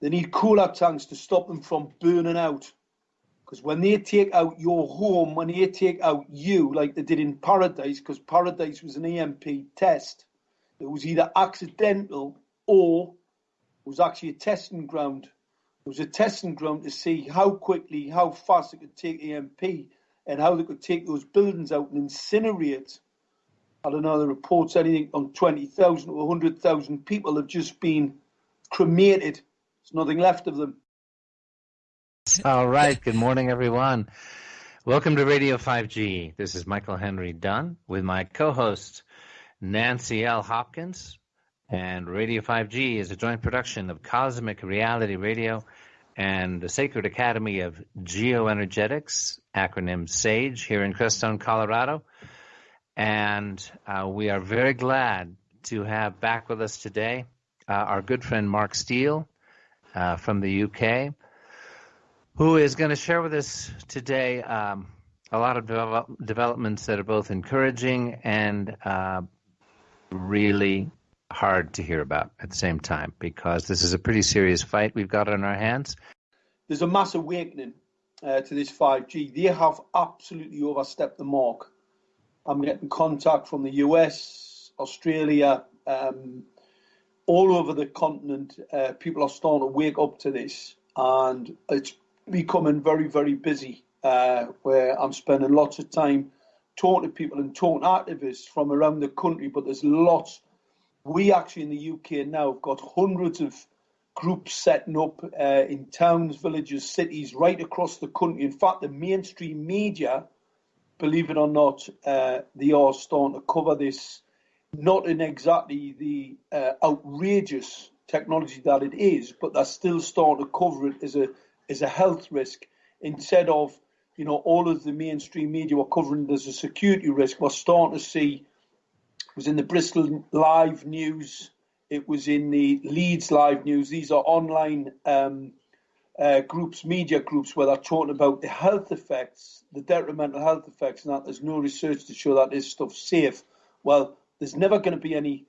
They need cooler tanks to stop them from burning out. Because when they take out your home, when they take out you, like they did in Paradise, because Paradise was an EMP test, it was either accidental or it was actually a testing ground. It was a testing ground to see how quickly, how fast it could take EMP and how they could take those buildings out and incinerate. I don't know, the reports anything on 20,000 or 100,000 people have just been cremated. There's nothing left of them. All right. Good morning, everyone. Welcome to Radio 5G. This is Michael Henry Dunn with my co host, Nancy L. Hopkins. And Radio 5G is a joint production of Cosmic Reality Radio and the Sacred Academy of Geoenergetics, acronym SAGE, here in Crestone, Colorado. And uh, we are very glad to have back with us today uh, our good friend Mark Steele uh, from the UK, who is going to share with us today um, a lot of develop- developments that are both encouraging and uh, really hard to hear about at the same time because this is a pretty serious fight we've got on our hands. There's a mass awakening uh, to this 5G. They have absolutely overstepped the mark. I'm getting contact from the US, Australia, um, all over the continent. Uh, people are starting to wake up to this, and it's becoming very, very busy. Uh, where I'm spending lots of time talking to people and talking to activists from around the country, but there's lots we actually in the UK now have got hundreds of groups setting up uh, in towns, villages, cities, right across the country. In fact, the mainstream media, believe it or not, uh, they are starting to cover this, not in exactly the uh, outrageous technology that it is, but they're still starting to cover it as a as a health risk instead of you know all of the mainstream media were covering it as a security risk. We're starting to see it was in the Bristol Live News. It was in the Leeds Live News. These are online um, uh, groups, media groups, where they're talking about the health effects, the detrimental health effects, and that there's no research to show that this stuff's safe. Well, there's never going to be any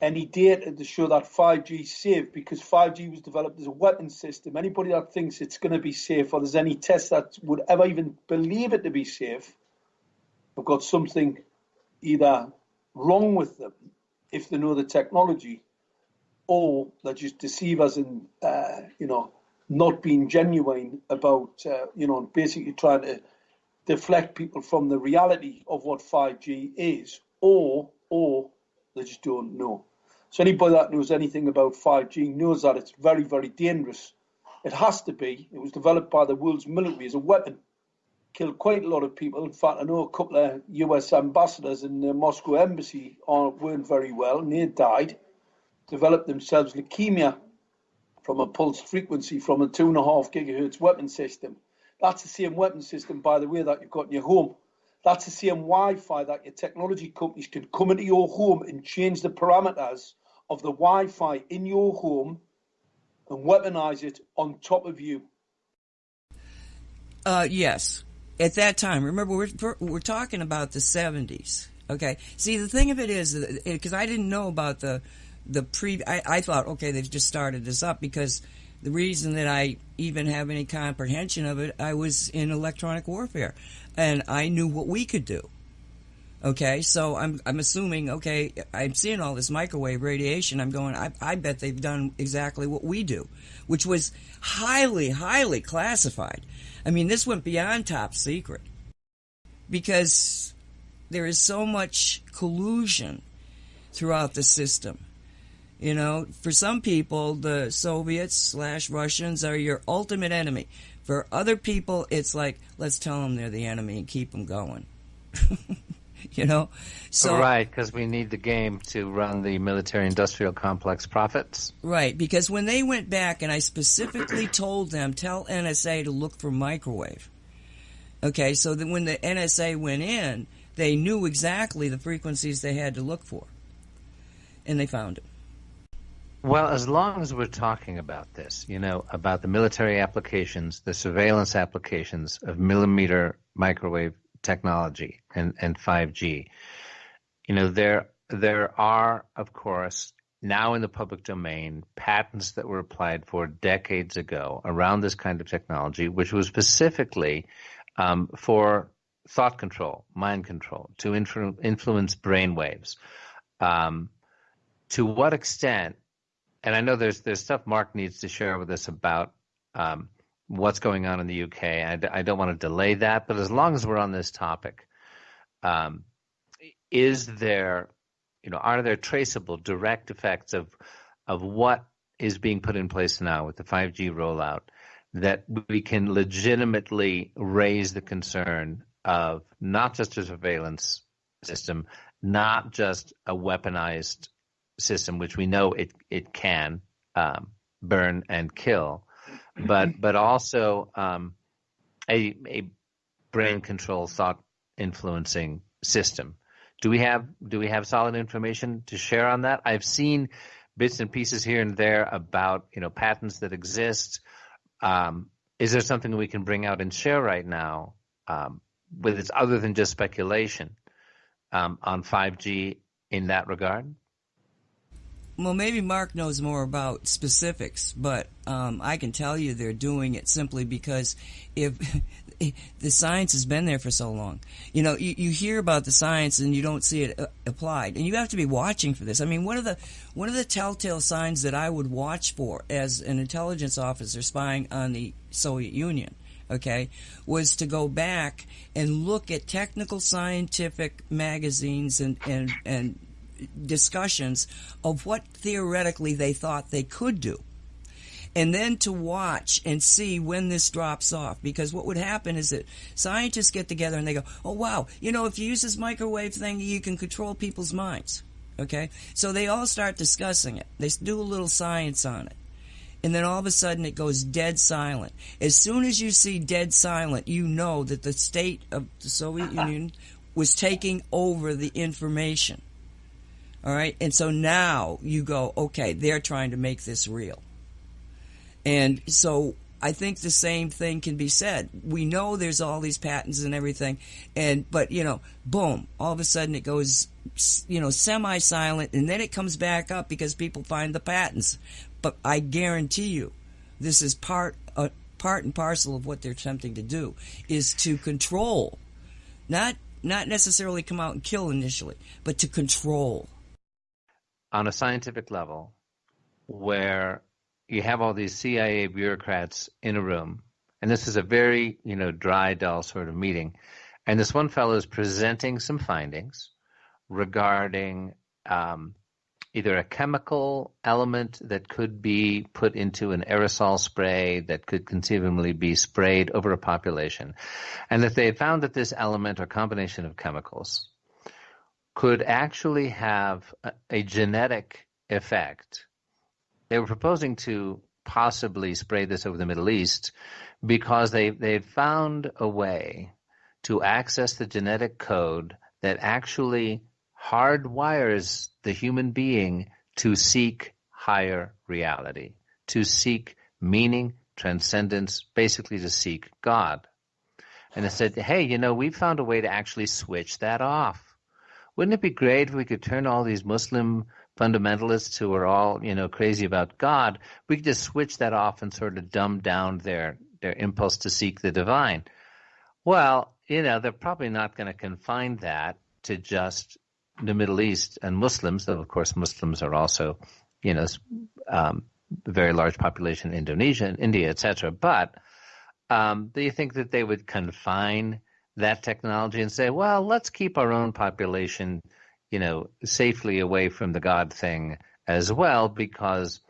any data to show that 5G is safe because 5G was developed as a weapon system. Anybody that thinks it's going to be safe or there's any test that would ever even believe it to be safe, have got something either wrong with them if they know the technology, or they just deceive us and uh, you know not being genuine about uh, you know basically trying to deflect people from the reality of what 5G is, or or they just don't know. So anybody that knows anything about 5G knows that it's very very dangerous. It has to be. It was developed by the world's military as a weapon killed quite a lot of people. In fact, I know a couple of US ambassadors in the Moscow embassy weren't very well and they died, developed themselves leukemia from a pulse frequency from a two and a half gigahertz weapon system. That's the same weapon system, by the way, that you've got in your home. That's the same Wi Fi that your technology companies can come into your home and change the parameters of the Wi Fi in your home and weaponize it on top of you. Uh, yes at that time, remember we're we're talking about the 70s. Okay. See, the thing of it is because I didn't know about the the pre. I, I thought okay, they've just started this up because the reason that I even have any comprehension of it, I was in electronic warfare, and I knew what we could do. Okay, so I'm I'm assuming okay, I'm seeing all this microwave radiation. I'm going. I I bet they've done exactly what we do, which was highly highly classified. I mean, this went beyond top secret because there is so much collusion throughout the system. You know, for some people, the Soviets slash Russians are your ultimate enemy. For other people, it's like, let's tell them they're the enemy and keep them going. you know, so right because we need the game to run the military-industrial complex profits. Right, because when they went back, and I specifically told them, tell NSA to look for microwave. Okay, so that when the NSA went in, they knew exactly the frequencies they had to look for, and they found it. Well, as long as we're talking about this, you know, about the military applications, the surveillance applications of millimeter microwave technology and, and 5G. You know, there there are, of course, now in the public domain patents that were applied for decades ago around this kind of technology, which was specifically um, for thought control, mind control, to influ- influence brain waves. Um, to what extent? And I know there's there's stuff Mark needs to share with us about um, what's going on in the UK. I, I, don't want to delay that, but as long as we're on this topic, um, is there, you know, are there traceable direct effects of of what is being put in place now with the 5G rollout that we can legitimately raise the concern of not just a surveillance system, not just a weaponized system, which we know it it can um, burn and kill, but but also um, a a brain control thought influencing system. Do we have do we have solid information to share on that? I've seen bits and pieces here and there about you know patents that exist. Um, is there something we can bring out and share right now um, with it's other than just speculation um, on 5G in that regard? Well, maybe Mark knows more about specifics, but um, I can tell you they're doing it simply because if the science has been there for so long, you know, you, you hear about the science and you don't see it uh, applied, and you have to be watching for this. I mean, one of the one of the telltale signs that I would watch for as an intelligence officer spying on the Soviet Union okay, was to go back and look at technical scientific magazines and, and, and discussions of what theoretically they thought they could do. And then to watch and see when this drops off. Because what would happen is that scientists get together and they go, oh wow, you know, if you use this microwave thing, you can control people's minds. Okay? So they all start discussing it. They do a little science on it. And then all of a sudden it goes dead silent. As soon as you see dead silent, you know that the state of the Soviet Union was taking over the information. All right. And so now you go, okay, they're trying to make this real. And so I think the same thing can be said. We know there's all these patents and everything, and but you know, boom, all of a sudden it goes, you know, semi-silent, and then it comes back up because people find the patents. But I guarantee you, this is part uh, part and parcel of what they're attempting to do is to control, not not necessarily come out and kill initially, but to control on a scientific level where you have all these CIA bureaucrats in a room, and this is a very, you know, dry, dull sort of meeting, and this one fellow is presenting some findings regarding um, either a chemical element that could be put into an aerosol spray that could conceivably be sprayed over a population, and that they had found that this element or combination of chemicals could actually have a, a genetic effect. They were proposing to possibly spray this over the Middle East because they they found a way to access the genetic code that actually hardwires the human being to seek higher reality, to seek meaning, transcendence, basically to seek God. And they said, hey, you know, we found a way to actually switch that off. Wouldn't it be great if we could turn all these Muslim fundamentalists who are all, you know, crazy about God, we could just switch that off and sort of dumb down their their impulse to seek the divine. Well, you know, they're probably not going to confine that to just the Middle East and Muslims, though of course Muslims are also, you know, um, a very large population in Indonesia and India, etc. But um, do you think that they would confine that technology and say, well, let's keep our own population, you know, safely away from the God thing as well, because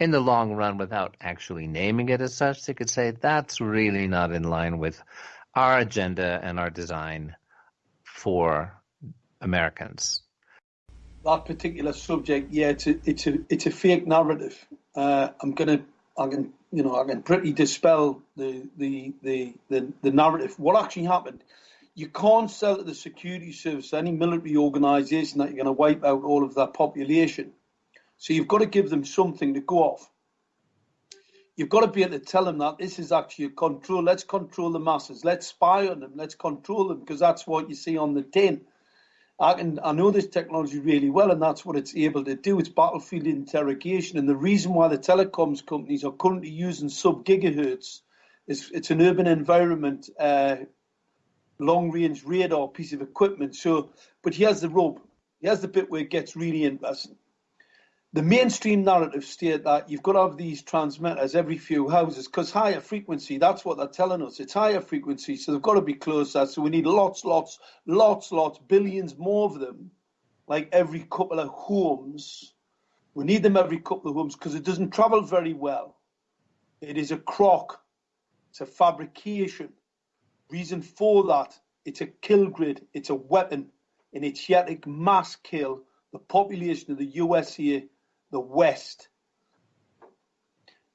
in the long run, without actually naming it as such, they could say that's really not in line with our agenda and our design for Americans. That particular subject, yeah, it's a it's a it's a fake narrative. Uh, I'm gonna I can you know I can pretty dispel the the the the, the narrative. What actually happened? You can't sell to the security service, any military organisation, that you're going to wipe out all of that population. So you've got to give them something to go off. You've got to be able to tell them that this is actually a control. Let's control the masses. Let's spy on them. Let's control them because that's what you see on the tin. I can I know this technology really well, and that's what it's able to do. It's battlefield interrogation, and the reason why the telecoms companies are currently using sub gigahertz is it's an urban environment, uh, long range radar piece of equipment. So, but here's the rub. Here's the bit where it gets really interesting the mainstream narrative state that you've got to have these transmitters every few houses because higher frequency, that's what they're telling us. It's higher frequency, so they've got to be closer. So we need lots, lots, lots, lots, billions more of them, like every couple of homes. We need them every couple of homes because it doesn't travel very well. It is a crock, it's a fabrication. Reason for that, it's a kill grid, it's a weapon, and it's yet a mass kill the population of the US here the West.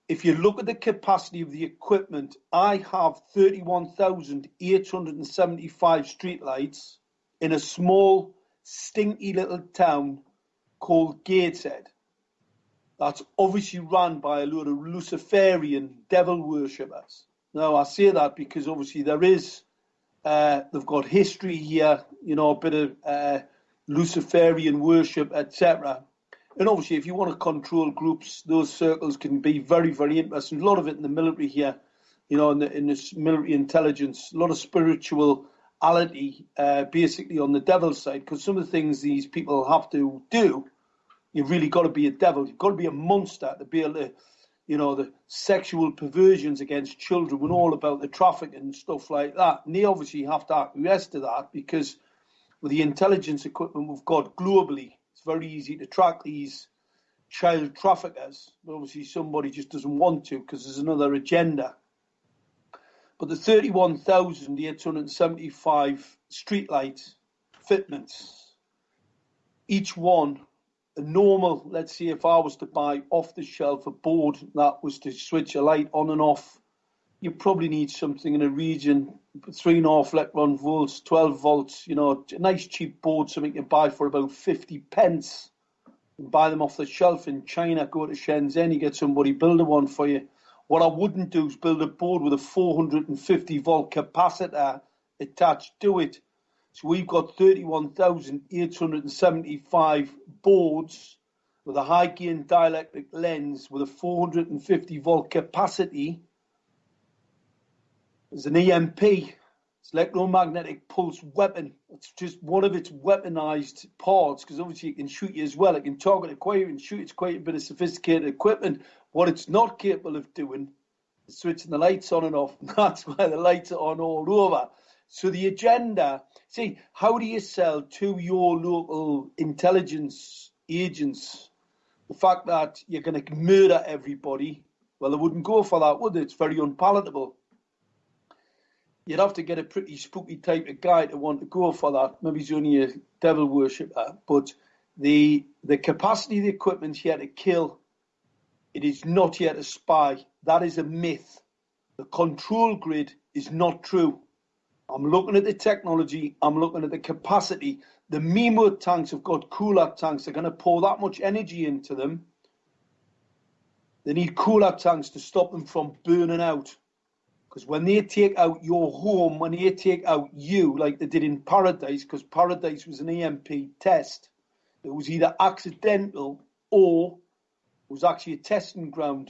If you look at the capacity of the equipment, I have 31,875 streetlights in a small, stinky little town called Gateshead. That's obviously run by a load of Luciferian devil worshippers. Now, I say that because obviously there is, uh, they've got history here, you know, a bit of uh, Luciferian worship, etc. And obviously, if you want to control groups, those circles can be very, very interesting. A lot of it in the military here, you know, in, the, in this military intelligence, a lot of spirituality, uh, basically on the devil's side, because some of the things these people have to do, you've really got to be a devil. You've got to be a monster to be able to, you know, the sexual perversions against children and all about the traffic and stuff like that. And they obviously have to acquiesce to that because with the intelligence equipment we've got globally, very easy to track these child traffickers. But obviously, somebody just doesn't want to because there's another agenda. But the 31,875 streetlight fitments, each one a normal, let's say if I was to buy off the shelf a board that was to switch a light on and off, you probably need something in a region three and a half electron volts, 12 volts, you know, a nice cheap board, something you buy for about 50 pence. Buy them off the shelf in China, go to Shenzhen, you get somebody build a one for you. What I wouldn't do is build a board with a 450 volt capacitor attached to it. So we've got 31,875 boards with a high gain dielectric lens with a 450 volt capacity there's an EMP. It's electromagnetic pulse weapon. It's just one of its weaponized parts because obviously it can shoot you as well. It can target it quite and shoot. It's quite a bit of sophisticated equipment. What it's not capable of doing is switching the lights on and off. That's why the lights are on all over. So the agenda, see, how do you sell to your local intelligence agents the fact that you're going to murder everybody? Well, they wouldn't go for that, would they? It's very unpalatable you'd have to get a pretty spooky type of guy to want to go for that. Maybe he's only a devil worshipper, but the the capacity of the equipment here to kill, it is not yet a spy. That is a myth. The control grid is not true. I'm looking at the technology. I'm looking at the capacity. The MIMO tanks have got cooler tanks. They're going to pour that much energy into them. They need cooler tanks to stop them from burning out. Because when they take out your home, when they take out you, like they did in Paradise, because Paradise was an EMP test, it was either accidental or it was actually a testing ground.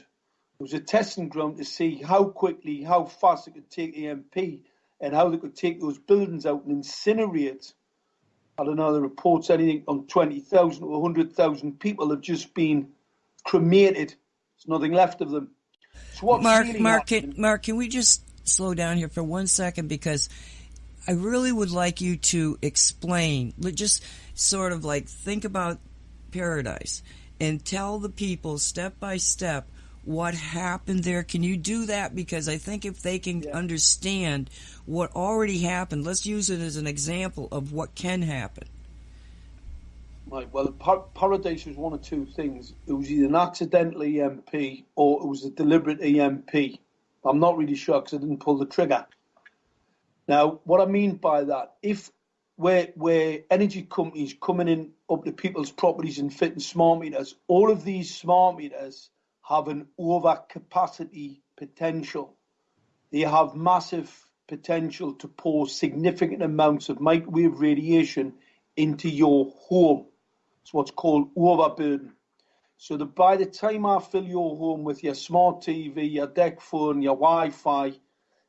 It was a testing ground to see how quickly, how fast it could take EMP and how they could take those buildings out and incinerate. I don't know, the reports anything on 20,000 or 100,000 people have just been cremated. There's nothing left of them. Mark, Mark, can, Mark, can we just slow down here for one second because I really would like you to explain, just sort of like think about paradise and tell the people step by step what happened there. Can you do that? Because I think if they can yeah. understand what already happened, let's use it as an example of what can happen. Right. Well, par- Paradise was one of two things. It was either an accidental EMP or it was a deliberate EMP. I'm not really sure because I didn't pull the trigger. Now, what I mean by that, if where where energy companies coming in up to people's properties and fitting smart meters, all of these smart meters have an overcapacity potential. They have massive potential to pour significant amounts of microwave radiation into your home. It's what's called overburden. So that by the time I fill your home with your smart TV, your DECT phone, your Wi-Fi,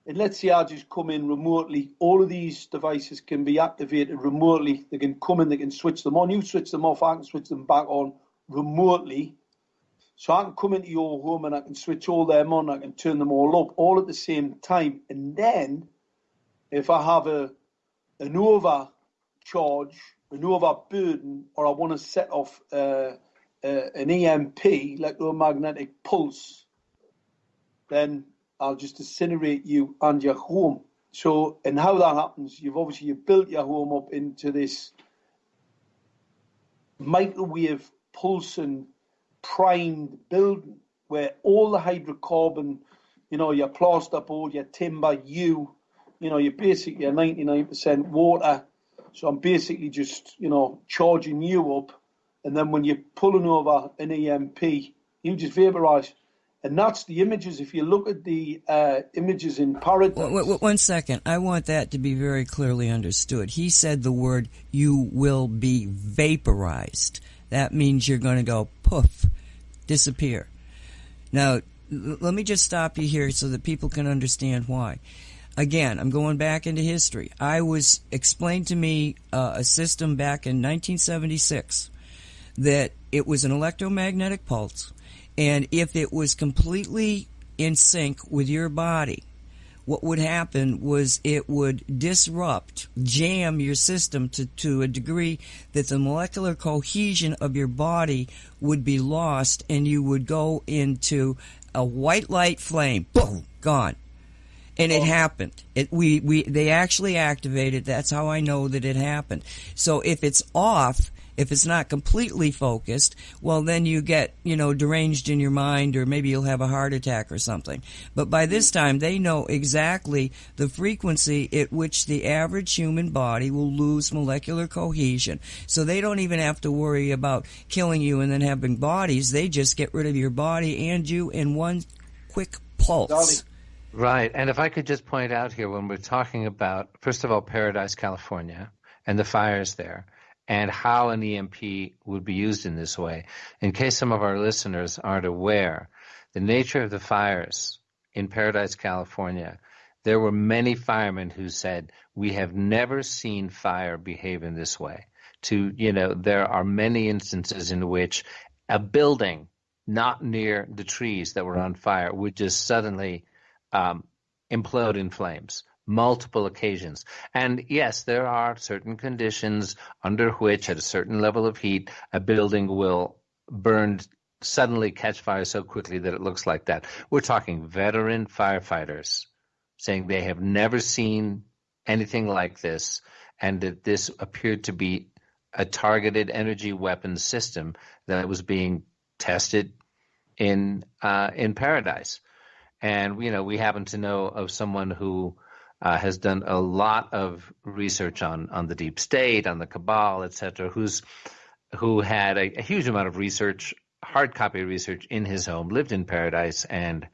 and let's say I just come in remotely, all of these devices can be activated remotely. They can come in, they can switch them on. You switch them off, I can switch them back on remotely. So I can come into your home and I can switch all them on, I can turn them all up all at the same time. And then if I have a an overcharge, an overburden, or I want to set off uh, uh, an EMP, electromagnetic pulse, then I'll just incinerate you and your home. So, and how that happens, you've obviously you built your home up into this microwave pulsing primed building where all the hydrocarbon, you know, your plasterboard, your timber, you, you know, you're basically 99% water. So I'm basically just, you know, charging you up. And then when you're pulling over an EMP, you just vaporize. And that's the images. If you look at the uh, images in Paradise. Wait, wait, one second. I want that to be very clearly understood. He said the word, you will be vaporized. That means you're going to go poof, disappear. Now, let me just stop you here so that people can understand why. Again, I'm going back into history. I was explained to me uh, a system back in 1976 that it was an electromagnetic pulse and if it was completely in sync with your body, what would happen was it would disrupt, jam your system to, to a degree that the molecular cohesion of your body would be lost and you would go into a white light flame. Boom, gone. And it oh. happened. It, we, we, they actually activated. That's how I know that it happened. So if it's off, if it's not completely focused, well, then you get, you know, deranged in your mind or maybe you'll have a heart attack or something. But by this mm. time, they know exactly the frequency at which the average human body will lose molecular cohesion. So they don't even have to worry about killing you and then having bodies. They just get rid of your body and you in one quick pulse. Right. And if I could just point out here when we're talking about, first of all, Paradise, California, and the fires there, and how an EMP would be used in this way. In case some of our listeners aren't aware, the nature of the fires in Paradise, California, there were many firemen who said, we have never seen fire behave in this way. To, you know, there are many instances in which a building not near the trees that were on fire would just suddenly um, implode in flames multiple occasions. And yes, there are certain conditions under which, at a certain level of heat, a building will burn suddenly catch fire so quickly that it looks like that. We're talking veteran firefighters saying they have never seen anything like this and that this appeared to be a targeted energy weapons system that was being tested in uh, in paradise. And you know, we happen to know of someone who uh, has done a lot of research on on the deep state, on the cabal, etc. Who's who had a, a, huge amount of research, hard copy research in his home, lived in paradise, and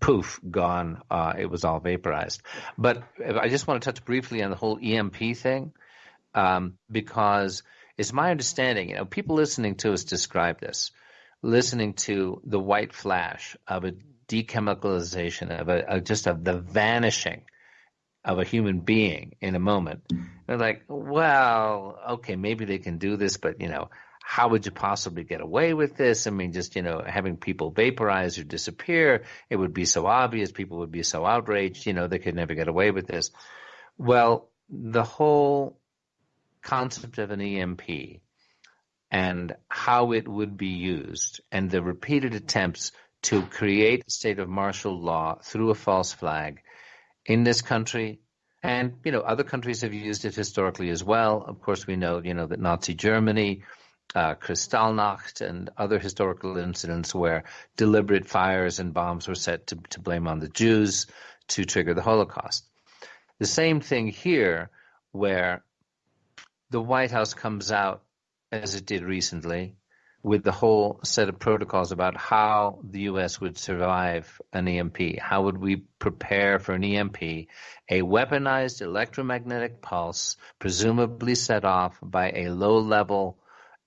poof, gone. Uh, it was all vaporized. But I just want to touch briefly on the whole EMP thing, um, because it's my understanding. You know, people listening to us describe this, listening to the white flash of a dechemicalization of a, a just of the vanishing of a human being in a moment. They're like, well, okay, maybe they can do this, but you know, how would you possibly get away with this? I mean, just, you know, having people vaporize or disappear, it would be so obvious. People would be so outraged, you know, they could never get away with this. Well, the whole concept of an EMP and how it would be used and the repeated attempts to create a state of martial law through a false flag in this country. And, you know, other countries have used it historically as well. Of course, we know, you know, that Nazi Germany, uh, Kristallnacht, and other historical incidents where deliberate fires and bombs were set to, to blame on the Jews to trigger the Holocaust. The same thing here, where the White House comes out, as it did recently, with the whole set of protocols about how the U.S. would survive an EMP. How would we prepare for an EMP? A weaponized electromagnetic pulse, presumably set off by a low level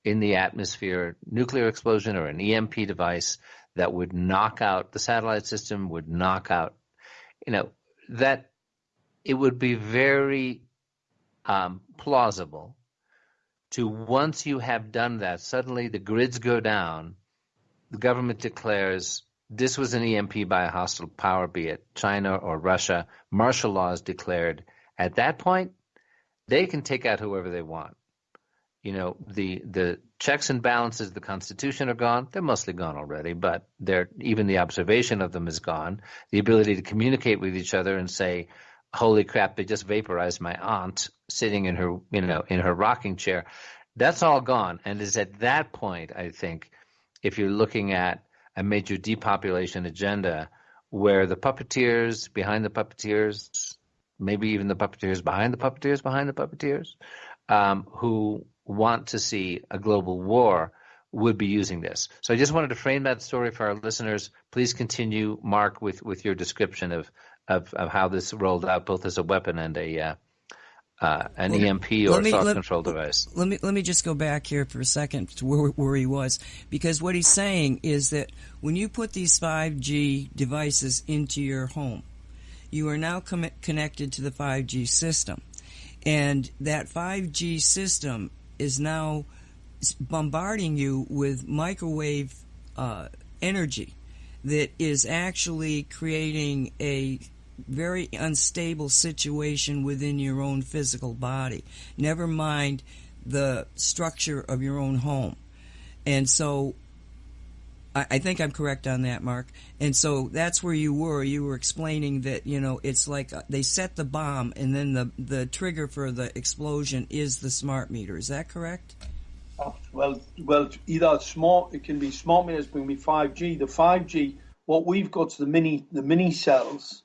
in the atmosphere nuclear explosion or an EMP device that would knock out the satellite system, would knock out, you know, that it would be very um, plausible to once you have done that, suddenly the grids go down, the government declares this was an EMP by a hostile power, be it China or Russia, martial law is declared. At that point, they can take out whoever they want. You know, the the checks and balances of the Constitution are gone. They're mostly gone already, but they're even the observation of them is gone. The ability to communicate with each other and say, holy crap, they just vaporized my aunt sitting in her, you know, in her rocking chair. That's all gone. And it's at that point, I think, if you're looking at a major depopulation agenda where the puppeteers behind the puppeteers, maybe even the puppeteers behind the puppeteers behind the puppeteers, um, who want to see a global war would be using this. So I just wanted to frame that story for our listeners. Please continue, Mark, with, with your description of of, of how this rolled out, both as a weapon and a uh, uh, an well, EMP or me, thought let, control device. Let me let me just go back here for a second to where, where he was, because what he's saying is that when you put these 5G devices into your home, you are now com- connected to the 5G system, and that 5G system is now bombarding you with microwave uh, energy that is actually creating a very unstable situation within your own physical body. Never mind the structure of your own home. And so I, I think I'm correct on that, Mark. And so that's where you were. You were explaining that, you know, it's like uh, they set the bomb and then the, the trigger for the explosion is the smart meter. Is that correct? Oh, well, well, either smart, it can be smart meters, it can be 5G. The 5G, what we've got to the mini, the mini cells,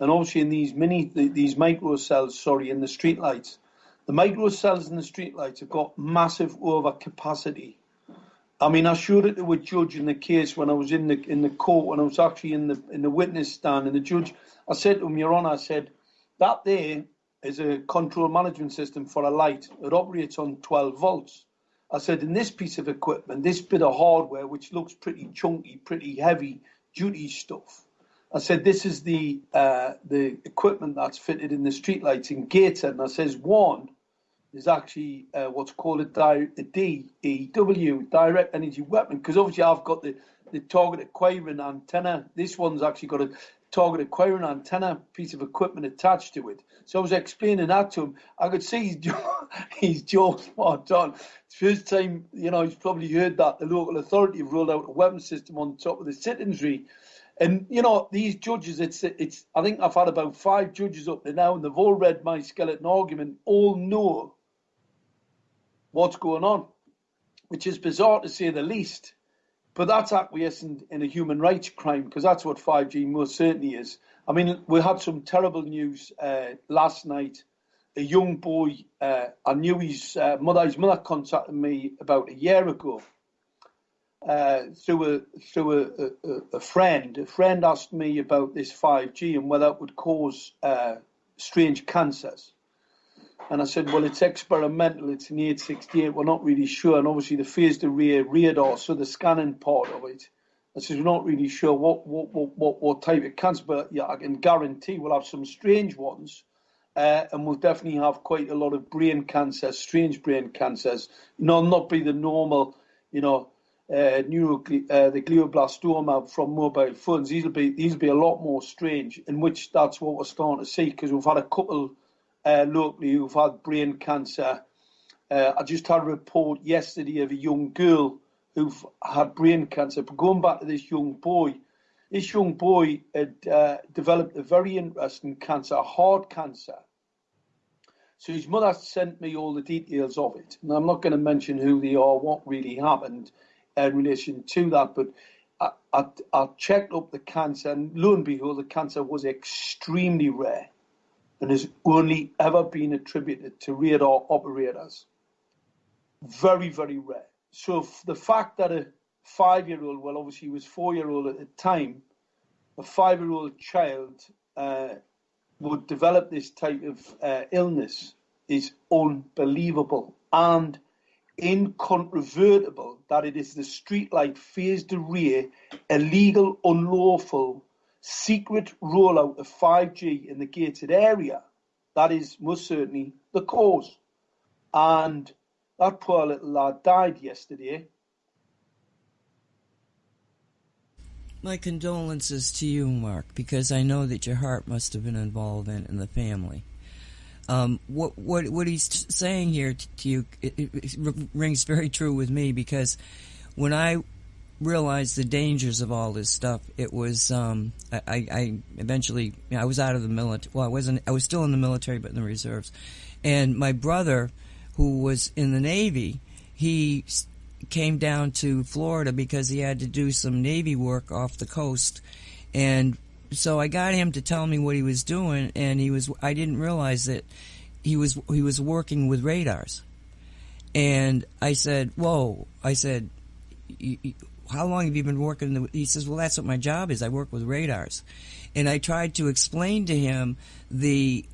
and obviously in these mini these micro cells, sorry, in the street lights, the micro cells in the street lights have got massive overcapacity. I mean, I showed it to a judge in the case when I was in the in the court when I was actually in the in the witness stand, and the judge, I said to him, Your Honour, I said that there is a control management system for a light. It operates on 12 volts. I said, in this piece of equipment, this bit of hardware, which looks pretty chunky, pretty heavy duty stuff, I said, this is the uh, the equipment that's fitted in the streetlights in Gateshead. And I says, one is actually uh, what's called a, DEW, direct energy weapon, because obviously I've got the, the target acquiring antenna. This one's actually got a target acquiring antenna piece of equipment attached to it. So I was explaining that to him. I could see his jaw, his jaw spot on. First time, you know, he's probably heard that the local authority have rolled out a weapon system on top of the citizenry. And you know these judges, it's it's. I think I've had about five judges up there now, and they've all read my skeleton argument. All know what's going on, which is bizarre to say the least. But that's acquiescing in a human rights crime because that's what 5G most certainly is. I mean, we had some terrible news uh, last night. A young boy, uh, I knew his uh, mother. His mother contacted me about a year ago through a through a, a, a, friend. A friend asked me about this 5G and whether it would cause uh, strange cancers. And I said, well, it's experimental. It's an 868. We're not really sure. And obviously, the phased array radar, so the scanning part of it. I said, we're not really sure what what, what, what, what type of cancer, but yeah, I can guarantee we'll have some strange ones. Uh, and we'll definitely have quite a lot of brain cancers, strange brain cancers. You know, not be the normal, you know, uh, neurogle- uh, the glioblastoma from mobile phones. These will be these will be a lot more strange. In which that's what we're starting to see because we've had a couple uh, locally who've had brain cancer. Uh, I just had a report yesterday of a young girl who've had brain cancer. But going back to this young boy, this young boy had uh, developed a very interesting cancer, a heart cancer. So his mother sent me all the details of it. And I'm not going to mention who they are, what really happened in relation to that. But I, I, I, checked up the cancer, and lo and behold, the cancer was extremely rare and has only ever been attributed to radar operators. Very, very rare. so the fact that a five-year-old, well, obviously he was four-year-old at the time, a five-year-old child uh, would develop this type of uh, illness is unbelievable and incontrovertible that it is the streetlight phased array, illegal, unlawful, secret rollout of 5G in the gated area. That is most certainly the cause. And that poor little lad died yesterday. My condolences to you, Mark, because I know that your heart must have been involved in, in the family. Um, what what what he's saying here to you it, it rings very true with me because when I realized the dangers of all this stuff, it was um, I, I eventually you know, I was out of the military. Well, I wasn't. I was still in the military, but in the reserves. And my brother, who was in the Navy, he came down to Florida because he had to do some Navy work off the coast, and so I got him to tell me what he was doing, and he was. I didn't realize that he was he was working with radars, and I said, "Whoa!" I said, "How long have you been working?" He says, "Well, that's what my job is. I work with radars," and I tried to explain to him the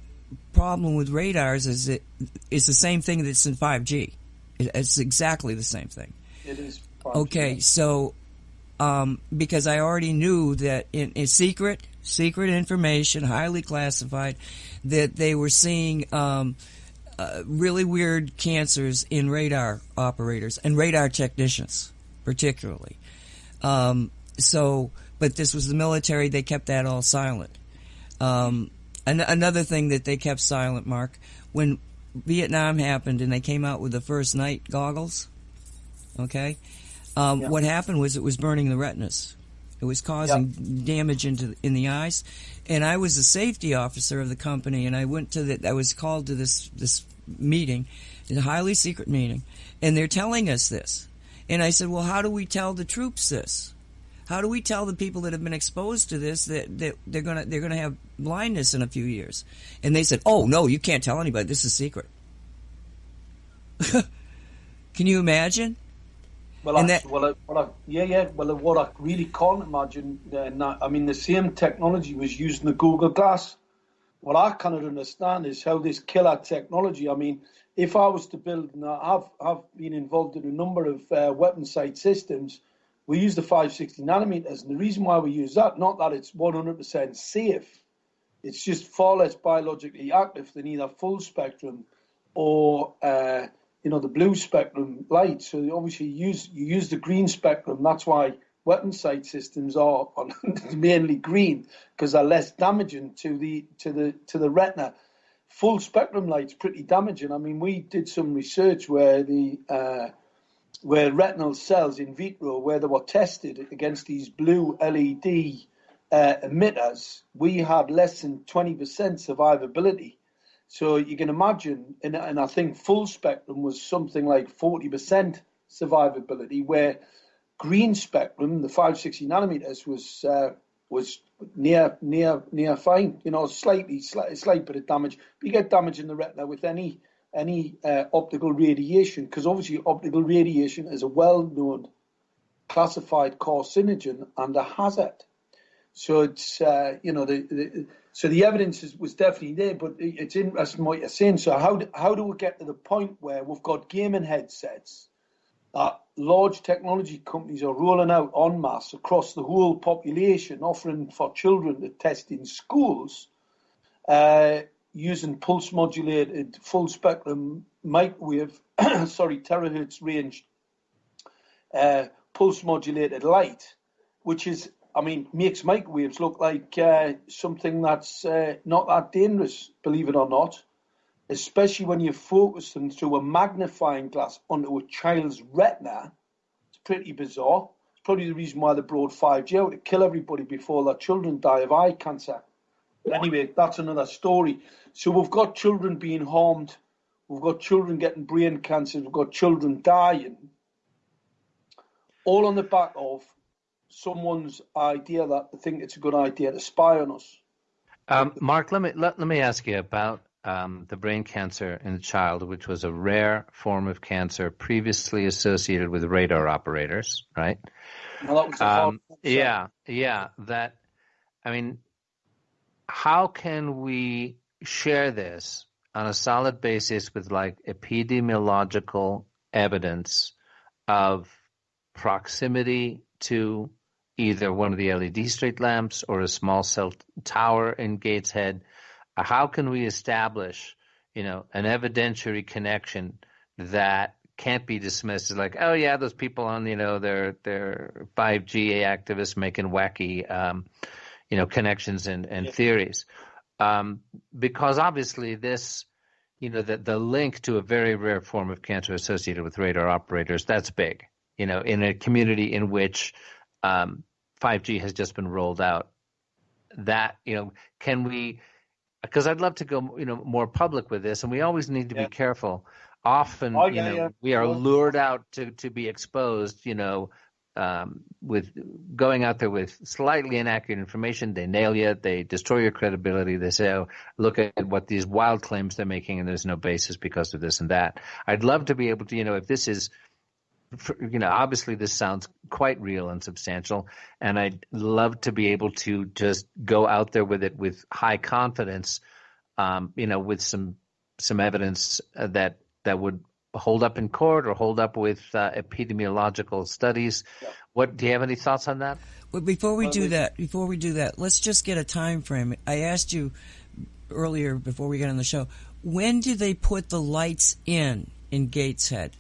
problem with radars is it is the same thing that's in 5G. It's exactly the same thing. It is. 5G. Okay, so um, because I already knew that in, in, secret, secret information, highly classified, that they were seeing um, uh, really weird cancers in radar operators and radar technicians, particularly. Um, so, but this was the military; they kept that all silent. Um, an- another thing that they kept silent, Mark, when Vietnam happened and they came out with the first night goggles. Okay, um, yeah. What happened was it was burning the retinas. It was causing yep. damage into in the eyes, and I was the safety officer of the company, and I went to the. I was called to this this meeting, a highly secret meeting, and they're telling us this, and I said, well, how do we tell the troops this? How do we tell the people that have been exposed to this that, that they're gonna they're gonna have blindness in a few years? And they said, oh no, you can't tell anybody. This is secret. Can you imagine? Well, I, that, well, I, well I, yeah, yeah. Well, what I really can't imagine, uh, I mean, the same technology was used in the Google Glass. What I cannot understand is how this killer technology. I mean, if I was to build, and I've I've been involved in a number of uh, weapon sight systems. We use the 560 nanometers, and the reason why we use that, not that it's 100% safe, it's just far less biologically active than either full spectrum or uh, you know the blue spectrum light. So obviously you use you use the green spectrum. That's why weapon sight systems are mainly green because they're less damaging to the to the to the retina. Full spectrum light's pretty damaging. I mean, we did some research where the uh, where retinal cells in vitro, where they were tested against these blue LED uh, emitters, we had less than 20% survivability so you can imagine, and, and I think full spectrum was something like 40% survivability, where green spectrum, the 560 nanometers, was uh, was near near near fine. You know, slightly slight, slight bit of damage. But you get damage in the retina with any any uh, optical radiation, because obviously optical radiation is a well-known classified carcinogen and a hazard. So it's uh, you know the, the so the evidence is, was definitely there, but it's interesting what you're saying. So how do, how do we get to the point where we've got gaming headsets that large technology companies are rolling out en masse across the whole population, offering for children to test in schools, uh, using pulse modulated full spectrum microwave, sorry, terahertz range uh, pulse modulated light, which is I mean, makes microwaves look like uh, something that's uh, not that dangerous, believe it or not. Especially when you focus them through a magnifying glass onto a child's retina. It's pretty bizarre. It's probably the reason why they brought 5G out to kill everybody before their children die of eye cancer. But anyway, that's another story. So we've got children being harmed. We've got children getting brain cancer. We've got children dying. All on the back of someone's idea that they think it's a good idea to spy on us. Um, Mark, let me let, let me ask you about um, the brain cancer in the child, which was a rare form of cancer previously associated with radar operators, right? Um, yeah, yeah. That, I mean, how can we share this on a solid basis with like epidemiological evidence of proximity to either one of the LED street lamps or a small cell tower in Gateshead? How can we establish, you know, an evidentiary connection that can't be dismissed as like, oh yeah, those people on, you know, they're they're 5G activists making wacky, um, you know, connections and, and yeah. theories, um, because obviously this, you know, the the link to a very rare form of cancer associated with radar operators that's big, you know, in a community in which um, 5G has just been rolled out. That you know, can we? Because I'd love to go, you know, more public with this, and we always need to yeah. be careful often oh, yeah, you know yeah. we are lured out to to be exposed you know um, with going out there with slightly inaccurate information they nail you they destroy your credibility they say oh look at what these wild claims they're making and there's no basis because of this and that i'd love to be able to you know if this is you know obviously this sounds quite real and substantial and i'd love to be able to just go out there with it with high confidence um, you know with some some evidence uh, that that would hold up in court or hold up with uh, epidemiological studies. Yeah. What do you have any thoughts on that? Well, before we do that, before we do that, let's just get a time frame. I asked you earlier before we got on the show. When did they put the lights in in Gateshead?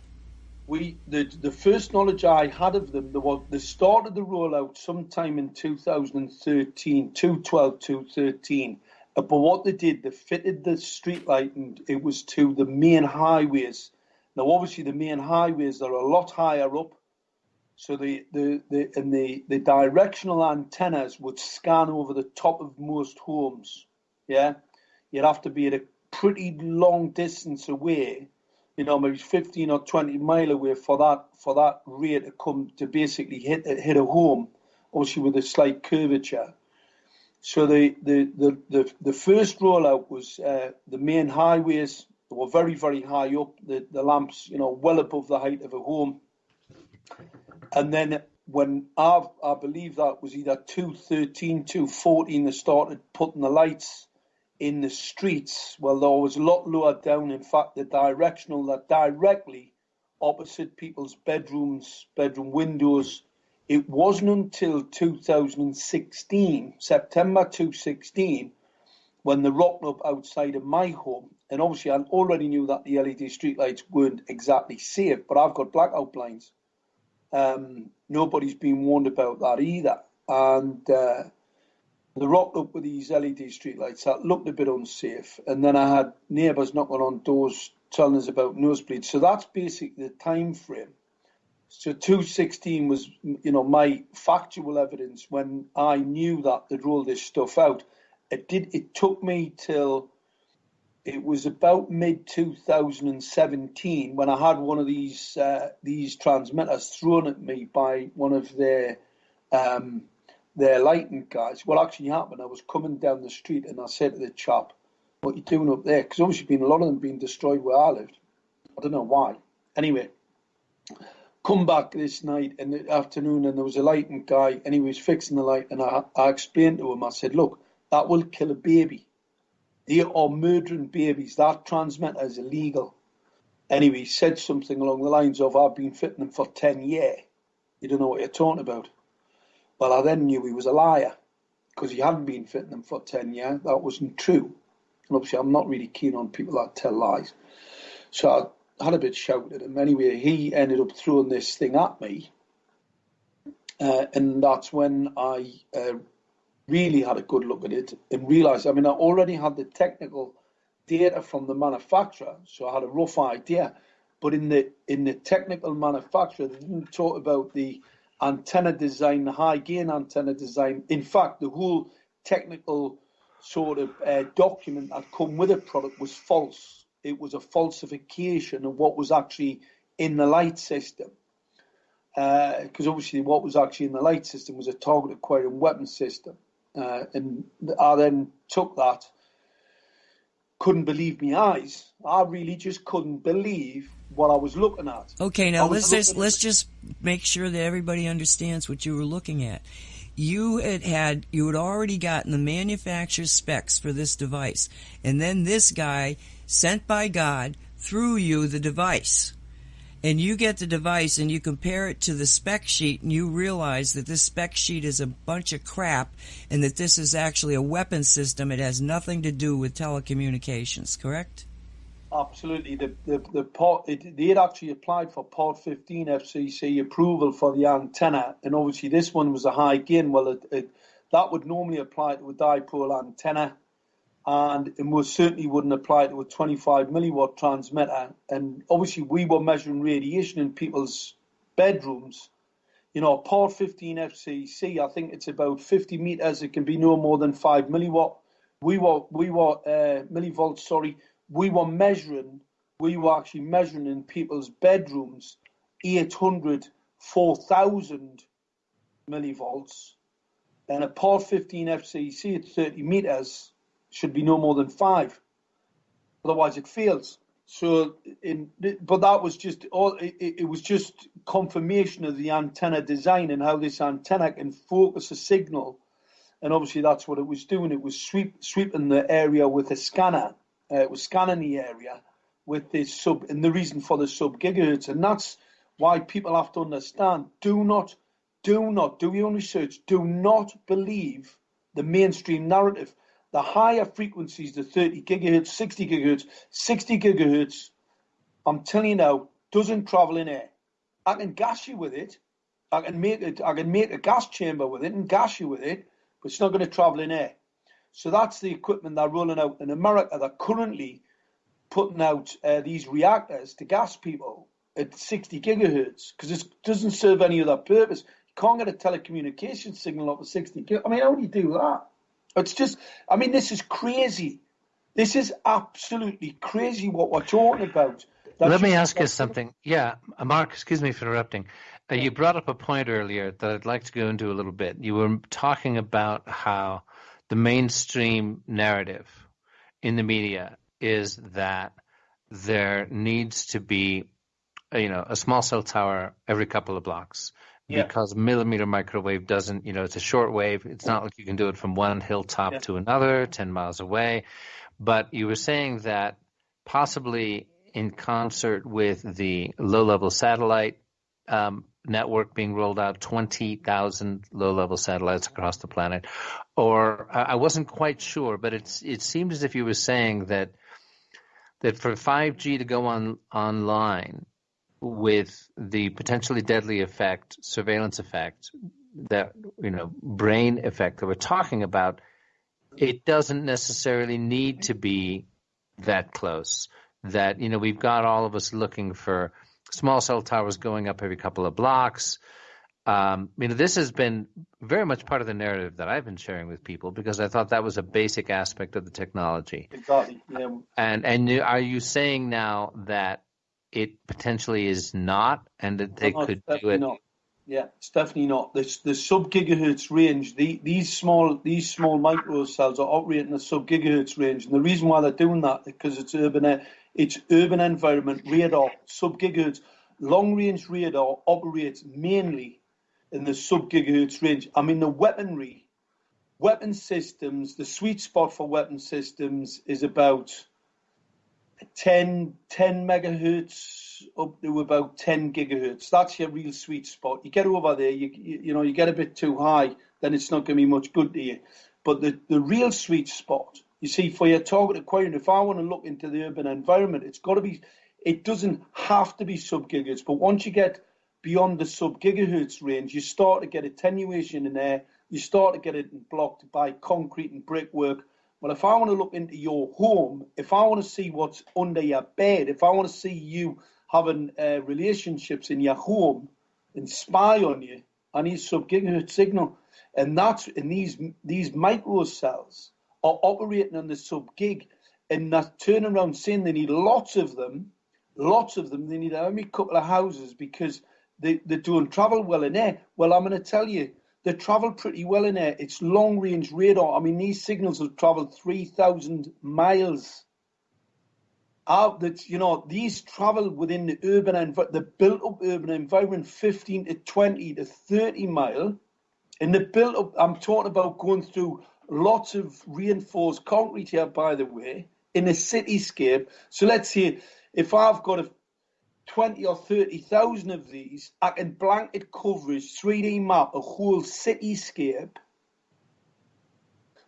We the the first knowledge I had of them, the was they started the rollout sometime in 2013, 212, 213 uh, but what they did, they fitted the street light and it was to the main highways. Now, obviously, the main highways are a lot higher up, so the the, the and the, the directional antennas would scan over the top of most homes. Yeah, you'd have to be at a pretty long distance away, you know, maybe fifteen or twenty mile away for that for that ray to come to basically hit hit a home, obviously with a slight curvature. So the, the, the, the, the first rollout was uh, the main highways. They were very, very high up, the, the lamps, you know, well above the height of a home. And then when I, I believe that was either 213, 214, they started putting the lights in the streets. Well, there was a lot lower down. In fact, the directional that directly opposite people's bedrooms, bedroom windows, it wasn't until 2016, September 2016, when the rocked up outside of my home. And obviously, I already knew that the LED streetlights weren't exactly safe, but I've got blackout blinds. Um, nobody's been warned about that either. And uh, they rocked up with these LED streetlights that looked a bit unsafe. And then I had neighbours knocking on doors telling us about nosebleeds. So that's basically the time frame. So 216 was, you know, my factual evidence when I knew that they'd roll this stuff out. It did. It took me till it was about mid 2017 when I had one of these uh, these transmitters thrown at me by one of their um, their lighting guys. What actually happened? I was coming down the street and I said to the chap, "What are you doing up there?" Because obviously, been a lot of them being destroyed where I lived. I don't know why. Anyway, come back this night in the afternoon and there was a lighting guy and he was fixing the light and I, I explained to him, I said, look, that will kill a baby. They are murdering babies. That transmitter is illegal. Anyway, he said something along the lines of, I've been fitting them for 10 years. You don't know what you're talking about. Well, I then knew he was a liar because he hadn't been fitting them for 10 years. That wasn't true. And obviously, I'm not really keen on people that tell lies. So I had a bit shouted at him. Anyway, he ended up throwing this thing at me. Uh, and that's when I uh, really had a good look at it and realized, I mean, I already had the technical data from the manufacturer, so I had a rough idea. But in the in the technical manufacturer, they didn't talk about the antenna design, the high gain antenna design. In fact, the whole technical sort of uh, document that come with a product was false it was a falsification of what was actually in the light system. Because uh, obviously, what was actually in the light system was a target acquiring weapon system. Uh, and I then took that, couldn't believe my eyes. I really just couldn't believe what I was looking at. Okay, now let's just let's just make sure that everybody understands what you were looking at. You had had you had already gotten the manufacturer's specs for this device, and then this guy sent by God through you the device. And you get the device and you compare it to the spec sheet and you realize that this spec sheet is a bunch of crap and that this is actually a weapon system. It has nothing to do with telecommunications, correct? Absolutely. The the the port it, they had actually applied for Part 15 FCC approval for the antenna, and obviously this one was a high gain. Well, it, it, that would normally apply to a dipole antenna, and it most certainly wouldn't apply to a 25 milliwatt transmitter. And obviously, we were measuring radiation in people's bedrooms. You know, Part 15 FCC, I think it's about 50 meters. It can be no more than five milliwatt. We were we were uh, millivolts. Sorry we were measuring, we were actually measuring in people's bedrooms 800, 4,000 millivolts. And a part 15 FCC at 30 meters should be no more than five. Otherwise, it fails. So, in, but that was just all. It, it, was just confirmation of the antenna design and how this antenna can focus a signal, and obviously that's what it was doing. It was sweep, sweeping the area with a scanner, uh, was scanning the area with this sub, and the reason for the sub gigahertz, and that's why people have to understand: do not, do not do your own research. Do not believe the mainstream narrative. The higher frequencies, the 30 gigahertz, 60 gigahertz, 60 gigahertz, I'm telling you now, doesn't travel in air. I can gas you with it. I can make it. I can make a gas chamber with it and gas you with it, but it's not going to travel in air. So that's the equipment they're rolling out in America. They're currently putting out uh, these reactors to gas people at 60 gigahertz because it doesn't serve any other purpose. You can't get a telecommunication signal up at 60 gigahertz. I mean, how do you do that? It's just, I mean, this is crazy. This is absolutely crazy what we're talking about. Let me ask you something. Yeah, Mark, excuse me for interrupting. Uh, you brought up a point earlier that I'd like to go into a little bit. You were talking about how the mainstream narrative in the media is that there needs to be you know a small cell tower every couple of blocks yeah. because millimeter microwave doesn't you know it's a short wave it's not like you can do it from one hilltop yeah. to another 10 miles away but you were saying that possibly in concert with the low level satellite um, network being rolled out, 20,000 low-level satellites across the planet. Or I wasn't quite sure, but it's it seemed as if you were saying that that for 5G to go on online with the potentially deadly effect, surveillance effect, that you know, brain effect that we're talking about, it doesn't necessarily need to be that close. That you know, we've got all of us looking for small cell towers going up every couple of blocks. Um, you know, this has been very much part of the narrative that I've been sharing with people because I thought that was a basic aspect of the technology. Exactly. Yeah. And and are you saying now that it potentially is not, and that they no, could do it? Not. Yeah, it's definitely not. The, the sub gigahertz range, the, these small these small micro cells are operating a sub gigahertz range, and the reason why they're doing that is because it's urban it's urban environment radar, sub-gigahertz. Long-range radar operates mainly in the sub-gigahertz range. I mean, the weaponry, weapon systems, the sweet spot for weapon systems is about 10, 10 megahertz up to about 10 gigahertz. That's your real sweet spot. You get over there, you, you, know, you get a bit too high, then it's not going to be much good to you. But the, the real sweet spot you see, for your target acquiring, if I want to look into the urban environment, it's got to be, it doesn't have to be sub gigahertz, but once you get beyond the sub gigahertz range, you start to get attenuation in there, you start to get it blocked by concrete and brickwork. Well, if I want to look into your home, if I want to see what's under your bed, if I want to see you having uh, relationships in your home and spy on you, I need sub gigahertz signal. And that's in these these micro cells are operating on the sub gig and they're turning around saying they need lots of them, lots of them. They need a couple of houses because they, they don't travel well in air. Well, I'm going to tell you, they travel pretty well in air. It's long range radar. I mean, these signals have traveled 3,000 miles out that you know these travel within the urban env- the built up urban environment 15 to 20 to 30 mile and the built up i'm talking about going through lots of reinforced concrete here by the way in a cityscape so let's say if i've got a 20 or 30,000 of these i can blanket coverage 3d map a whole cityscape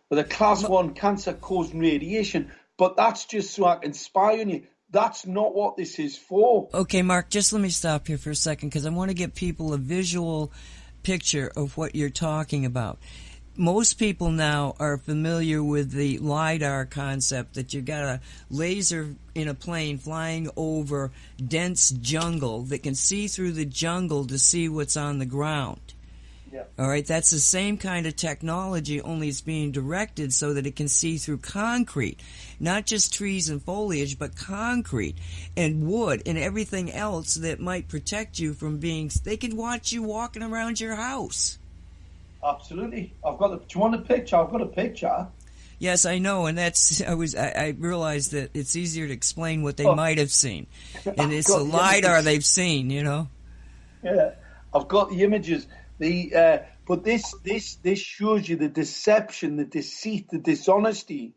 with a class 1 cancer causing radiation but that's just so I can spy on you. That's not what this is for. Okay, Mark, just let me stop here for a second because I want to give people a visual picture of what you're talking about. Most people now are familiar with the LIDAR concept that you've got a laser in a plane flying over dense jungle that can see through the jungle to see what's on the ground. Yeah. All right, that's the same kind of technology, only it's being directed so that it can see through concrete, not just trees and foliage, but concrete and wood and everything else that might protect you from being. They can watch you walking around your house. Absolutely, I've got. A, do you want a picture? I've got a picture. Yes, I know, and that's I was I, I realized that it's easier to explain what they Oh. might have seen, and it's the the lidar images. they've seen. You know. Yeah, I've got the images. The uh, but this this this shows you the deception, the deceit, the dishonesty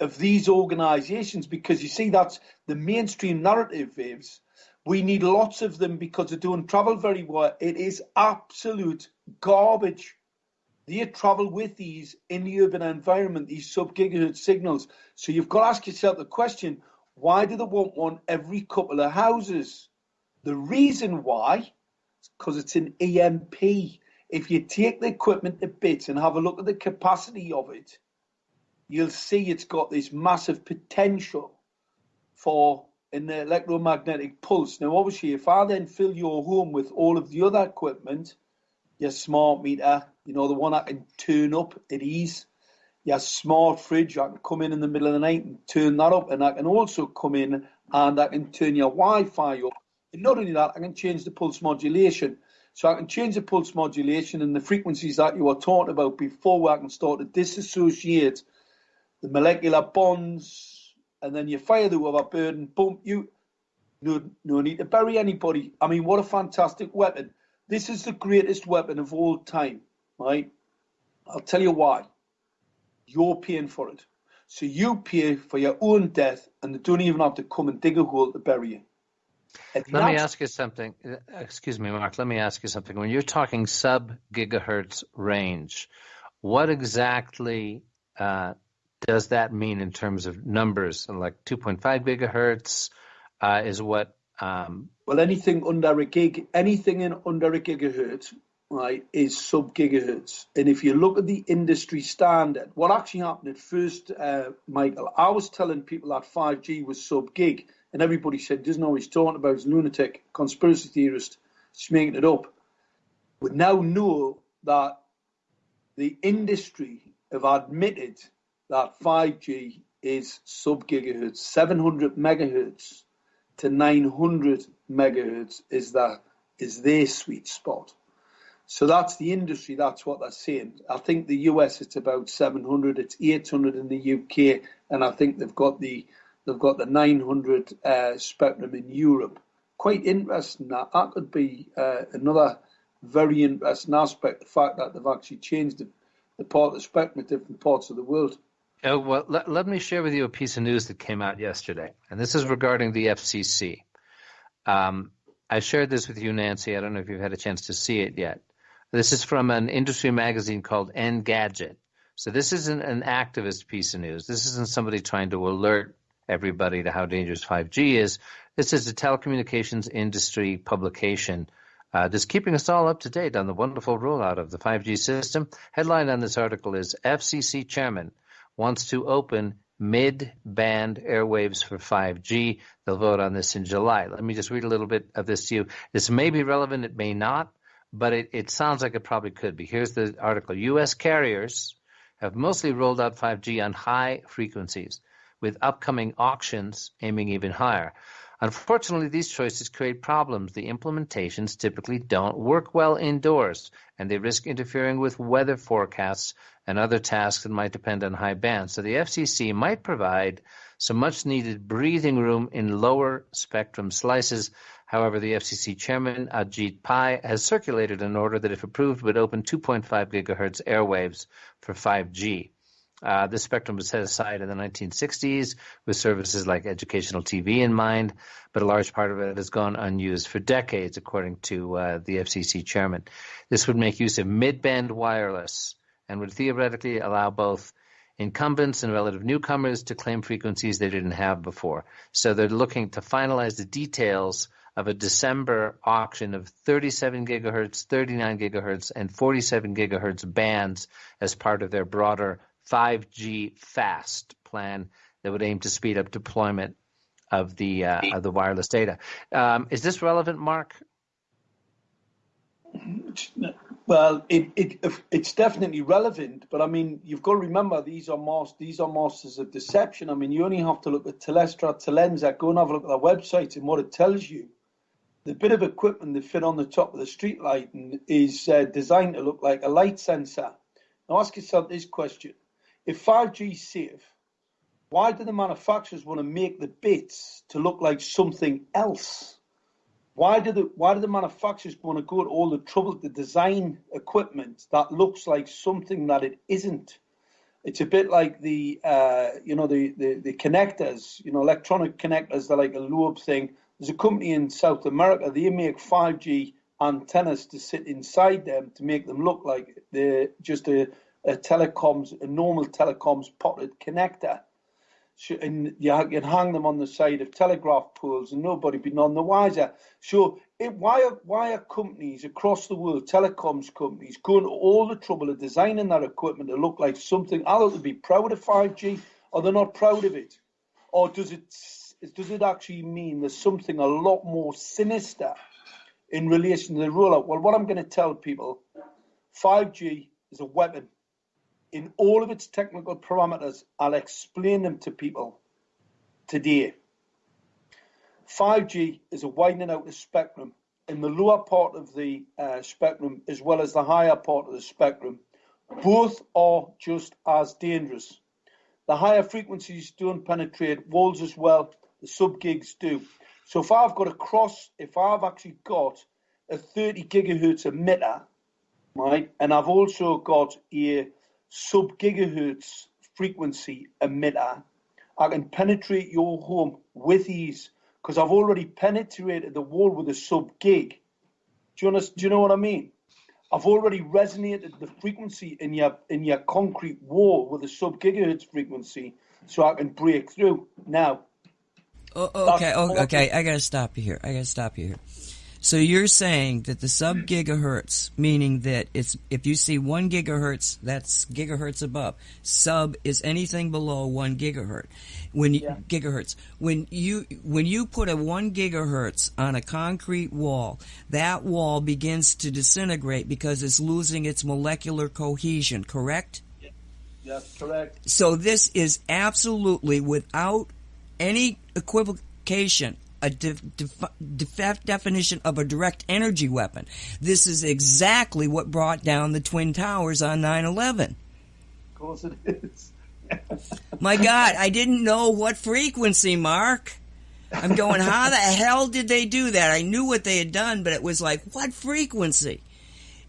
of these organisations because you see that's the mainstream narrative, Vives. We need lots of them because they don't travel very well. It is absolute garbage. They travel with these in the urban environment, these sub gigahertz signals. So you've got to ask yourself the question why do they want one every couple of houses? The reason why is because it's an EMP. If you take the equipment to bits and have a look at the capacity of it, you'll see it's got this massive potential for an electromagnetic pulse. Now, obviously, if I then fill your home with all of the other equipment, your smart meter, you know, the one I can turn up at ease, your smart fridge, I can come in in the middle of the night and turn that up, and I can also come in and I can turn your Wi-Fi up. And not only that, I can change the pulse modulation. So I can change the pulse modulation and the frequencies that you were talking about before I can start to disassociate the molecular bonds and then you fire the other bird and boom, you no no need to bury anybody. I mean what a fantastic weapon. This is the greatest weapon of all time, right? I'll tell you why. You're paying for it. So you pay for your own death and they don't even have to come and dig a hole to bury you. And Let me ask you something. Uh, Excuse me, Mark. Let me ask you something. When you're talking sub gigahertz range, what exactly uh, does that mean in terms of numbers? Like 2.5 gigahertz uh, is what? Um, Well, anything under a gig, anything in under a gigahertz, right, is sub gigahertz. And if you look at the industry standard, what actually happened at first, uh, Michael, I was telling people that 5G was sub gig, and everybody said, doesn't know what he's talking about, he's lunatic, conspiracy theorist, he's making it up. We now know that the industry have admitted that 5G is sub gigahertz, 700 megahertz to 900 megahertz is that is their sweet spot. So that's the industry. That's what they're saying. I think the US it's about 700. It's 800 in the UK, and I think they've got the they've got the 900 uh, spectrum in Europe. Quite interesting. That that could be uh, another very interesting aspect. The fact that they've actually changed the, the part of the spectrum at different parts of the world. oh, well, let, let me share with you a piece of news that came out yesterday, and this is regarding the FCC. Um, I shared this with you, Nancy. I don't know if you've had a chance to see it yet. This is from an industry magazine called Engadget. So this isn't an activist piece of news. This isn't somebody trying to alert everybody to how dangerous 5G is. This is a telecommunications industry publication uh, just keeping us all up to date on the wonderful rollout of the 5G system. Headline on this article is FCC chairman wants to open mid-band airwaves for 5G. They'll vote on this in July. Let me just read a little bit of this to you. This may be relevant, it may not, but it, it sounds like it probably could be. Here's the article. U.S. carriers have mostly rolled out 5G on high frequencies, with upcoming auctions aiming even higher. Unfortunately, these choices create problems. The implementations typically don't work well indoors, and they risk interfering with weather forecasts and other tasks that might depend on high bands. So the FCC might provide some much needed breathing room in lower spectrum slices. However, the FCC chairman, Ajit Pai, has circulated an order that, if approved, would open 2.5 gigahertz airwaves for 5G. Uh, this spectrum was set aside in the 1960s with services like educational TV in mind, but a large part of it has gone unused for decades, according to uh, the FCC chairman. This would make use of mid-band wireless and would theoretically allow both incumbents and relative newcomers to claim frequencies they didn't have before. So they're looking to finalize the details of a December auction of 37 gigahertz, 39 gigahertz, and 47 gigahertz bands as part of their broader 5G fast plan that would aim to speed up deployment of the uh, of the wireless data. Um, is this relevant, Mark? Well, it, it it's definitely relevant, but I mean, you've got to remember these are masters, these are masters of deception. I mean, you only have to look at Telestra, Telensa, go and have a look at their website and what it tells you. The bit of equipment that fit on the top of the street light is uh, designed to look like a light sensor. Now, ask yourself this question: if 5G is safe, why do the manufacturers want to make the bits to look like something else? Why do the why do the manufacturers want to go to all the trouble to design equipment that looks like something that it isn't? It's a bit like the uh, you know the, the the connectors, you know, electronic connectors. They're like a lobe thing. There's a company in South America. They make 5G antennas to sit inside them to make them look like they're just a a telecoms, a normal telecoms potted connector. So, and you can hang them on the side of telegraph poles and nobody be none the wiser. So it, why, are, why are companies across the world, telecoms companies, going to all the trouble of designing that equipment to look like something, either to be proud of 5G or they're not proud of it? Or does it, does it actually mean there's something a lot more sinister in relation to the rollout? Well, what I'm going to tell people, 5G is a weapon in all of its technical parameters. I'll explain them to people today. 5G is a widening out of spectrum. In the lower part of the uh, spectrum, as well as the higher part of the spectrum, both are just as dangerous. The higher frequencies don't penetrate walls as well, the sub gigs do. So if I've got a cross, if I've actually got a 30 gigahertz emitter, right, and I've also got a sub gigahertz frequency emitter, I can penetrate your home with ease because I've already penetrated the wall with a sub gig. Do you, understand, do you know what I mean? I've already resonated the frequency in your in your concrete wall with a sub gigahertz frequency, so I can break through. Now, oh, okay, oh, okay, I gotta stop you here. I gotta stop you here. So you're saying that the sub gigahertz, meaning that it's if you see one gigahertz, that's gigahertz above. Sub is anything below one gigahertz. When you, yeah. gigahertz, when you when you put a one gigahertz on a concrete wall, that wall begins to disintegrate because it's losing its molecular cohesion. Correct? Yes, correct. So this is absolutely without any equivocation a de- de- definition of a direct energy weapon. This is exactly what brought down the Twin Towers on 9 11. Of course it is. My God, I didn't know what frequency, Mark. I'm going, how the hell did they do that? I knew what they had done, but it was like, what frequency?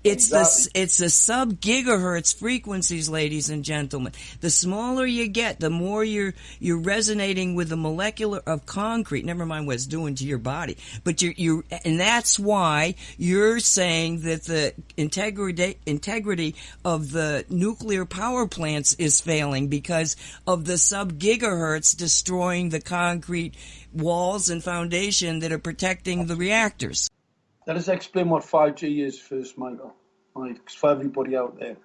It's exactly. the it's the sub gigahertz frequencies, ladies and gentlemen. The smaller you get, the more you're you're resonating with the molecular of concrete. Never mind what it's doing to your body, but you you and that's why you're saying that the integrity integrity of the nuclear power plants is failing because of the sub gigahertz destroying the concrete walls and foundation that are protecting the reactors. Let us explain what 5G is first, Michael. Right, for everybody out there.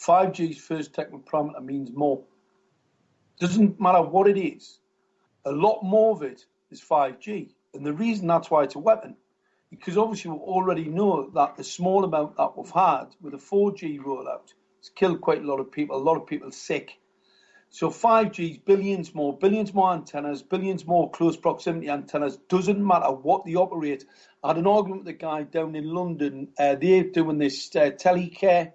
5G's first technical parameter means more. Doesn't matter what it is. A lot more of it is 5G. And the reason that's why it's a weapon, because obviously we already know that the small amount that we've had with a 4G rollout has killed quite a lot of people, a lot of people sick. So 5G, is billions more, billions more antennas, billions more close proximity antennas. Doesn't matter what they operate. I had an argument with a guy down in London. Uh, they're doing this uh, telecare.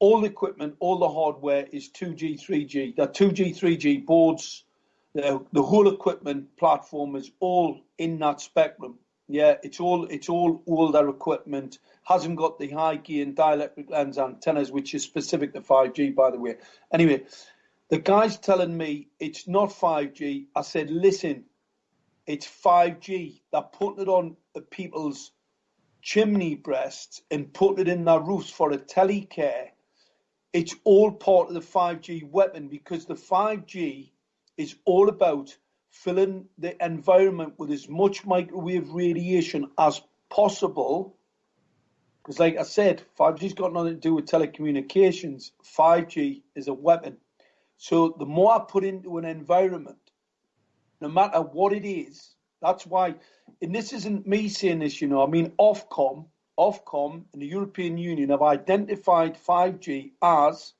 All the equipment, all the hardware is 2G, 3G. The 2G, 3G boards, the, the whole equipment platform is all in that spectrum. Yeah, it's all it's all older equipment. Hasn't got the high gain dielectric lens antennas, which is specific to 5G, by the way. Anyway, the guy's telling me it's not 5G. I said, listen, it's 5G. They're putting it on the people's chimney breasts and putting it in their roofs for a telecare. It's all part of the 5G weapon because the 5G is all about filling the environment with as much microwave radiation as possible. Because, like I said, 5G's got nothing to do with telecommunications. 5G is a weapon. So the more I put into an environment, no matter what it is, that's why, and this isn't me saying this, you know, I mean, Ofcom, Ofcom and the European Union have identified 5G as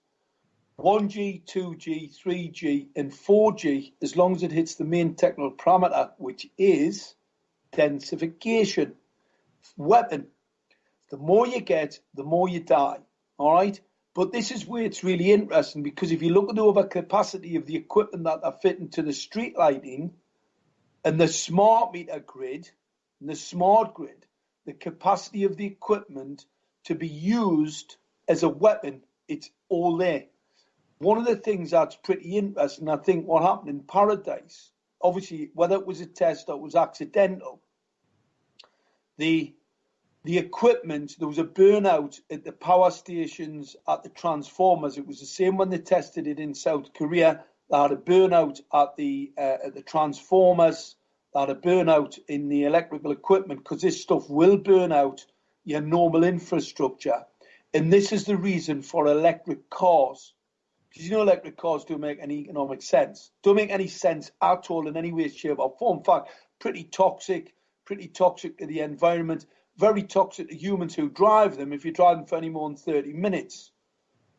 1G, 2G, 3G, and 4G as long as it hits the main technical parameter, which is densification. Weapon. The more you get, the more you die. All right? But this is where it's really interesting because if you look at the overcapacity of the equipment that are fitting to the street lighting and the smart meter grid the smart grid, the capacity of the equipment to be used as a weapon, it's all there. One of the things that's pretty interesting, I think, what happened in Paradise, obviously, whether it was a test or it was accidental, the the equipment, there was a burnout at the power stations, at the transformers. It was the same when they tested it in South Korea. They had a burnout at the uh, at the transformers. They had a burnout in the electrical equipment because this stuff will burn out your normal infrastructure. And this is the reason for electric cars. Because you know electric cars don't make any economic sense. Don't make any sense at all in any way, shape, or form. In fact, pretty toxic, pretty toxic to the environment very toxic to humans who drive them if you drive them for any more than 30 minutes.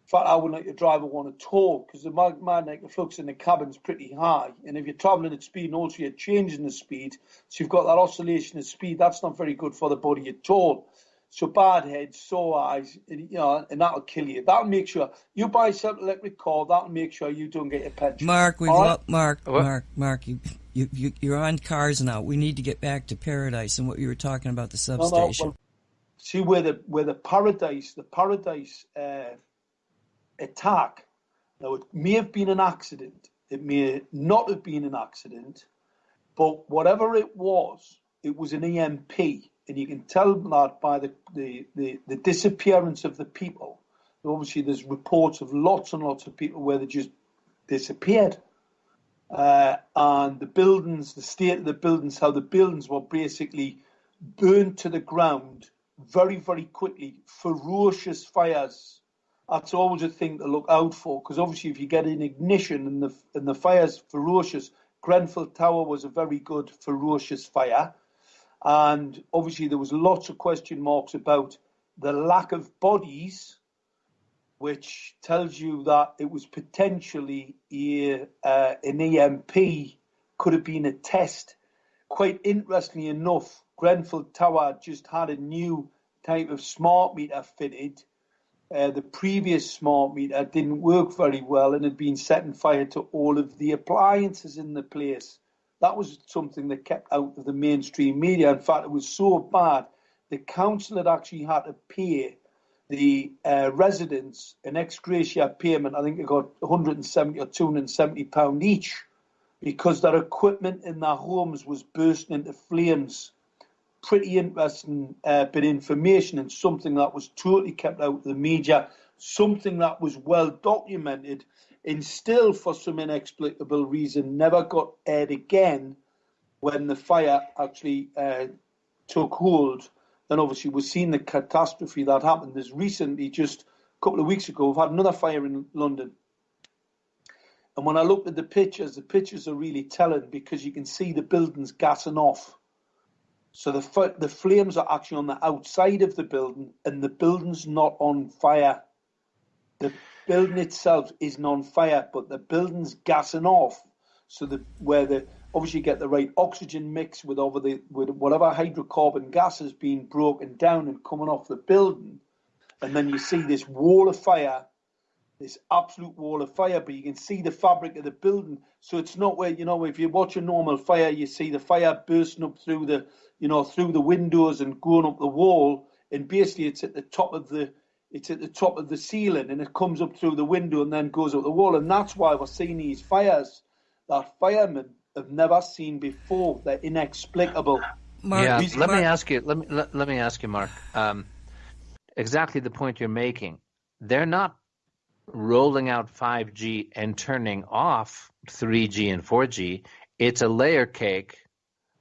In fact, I wouldn't let your driver want to talk because the magnetic flux in the cabin's pretty high. And if you're traveling at speed and also you're changing the speed, so you've got that oscillation of speed, that's not very good for the body at all. So bad head, sore eyes, you know, and that'll kill you. That'll make sure you buy yourself an electric car. That'll make sure you don't get your pension. Mark, we right? Mark, what? Mark, Mark. You, you, you, you're on cars now. We need to get back to paradise and what you were talking about the substation. No, no, well, see where the where the paradise, the paradise uh, attack. Now it may have been an accident. It may not have been an accident, but whatever it was, it was an EMP and you can tell that by the, the, the, the disappearance of the people. Obviously, there's reports of lots and lots of people where they just disappeared. Uh, and the buildings, the state of the buildings, how the buildings were basically burned to the ground very, very quickly. Ferocious fires. That's always a thing to look out for because obviously, if you get an ignition and the and the fire's ferocious, Grenfell Tower was a very good ferocious fire. And obviously, there was lots of question marks about the lack of bodies, which tells you that it was potentially a, uh, an EMP, could have been a test. Quite interestingly enough, Grenfell Tower just had a new type of smart meter fitted. Uh, the previous smart meter didn't work very well and had been setting fire to all of the appliances in the place. That was something that kept out of the mainstream media. In fact, it was so bad, the council had actually had to pay the uh, residents an ex gratia payment. I think they got 170 or 270 pound each because their equipment in their homes was bursting into flames. Pretty interesting uh, bit of information and something that was totally kept out of the media, something that was well documented and still, for some inexplicable reason, never got aired again when the fire actually uh, took hold. Then, obviously, we've seen the catastrophe that happened. There's recently, just a couple of weeks ago, we've had another fire in London. And when I looked at the pictures, the pictures are really telling because you can see the buildings gassing off. So the the flames are actually on the outside of the building, and the building's not on fire. The building itself isn't on fire, but the building's gassing off. So the where the obviously you get the right oxygen mix with over the with whatever hydrocarbon gas is being broken down and coming off the building, and then you see this wall of fire, this absolute wall of fire, but you can see the fabric of the building. So it's not where you know if you watch a normal fire, you see the fire bursting up through the you know through the windows and going up the wall, and basically it's at the top of the it's at the top of the ceiling and it comes up through the window and then goes up the wall, and that's why we're seeing these fires that firemen have never seen before. They're inexplicable. Mark, yeah, let Mark. me ask you. Let me let, let me ask you, Mark. Um, exactly the point you're making. They're not rolling out 5G and turning off 3G and 4G. It's a layer cake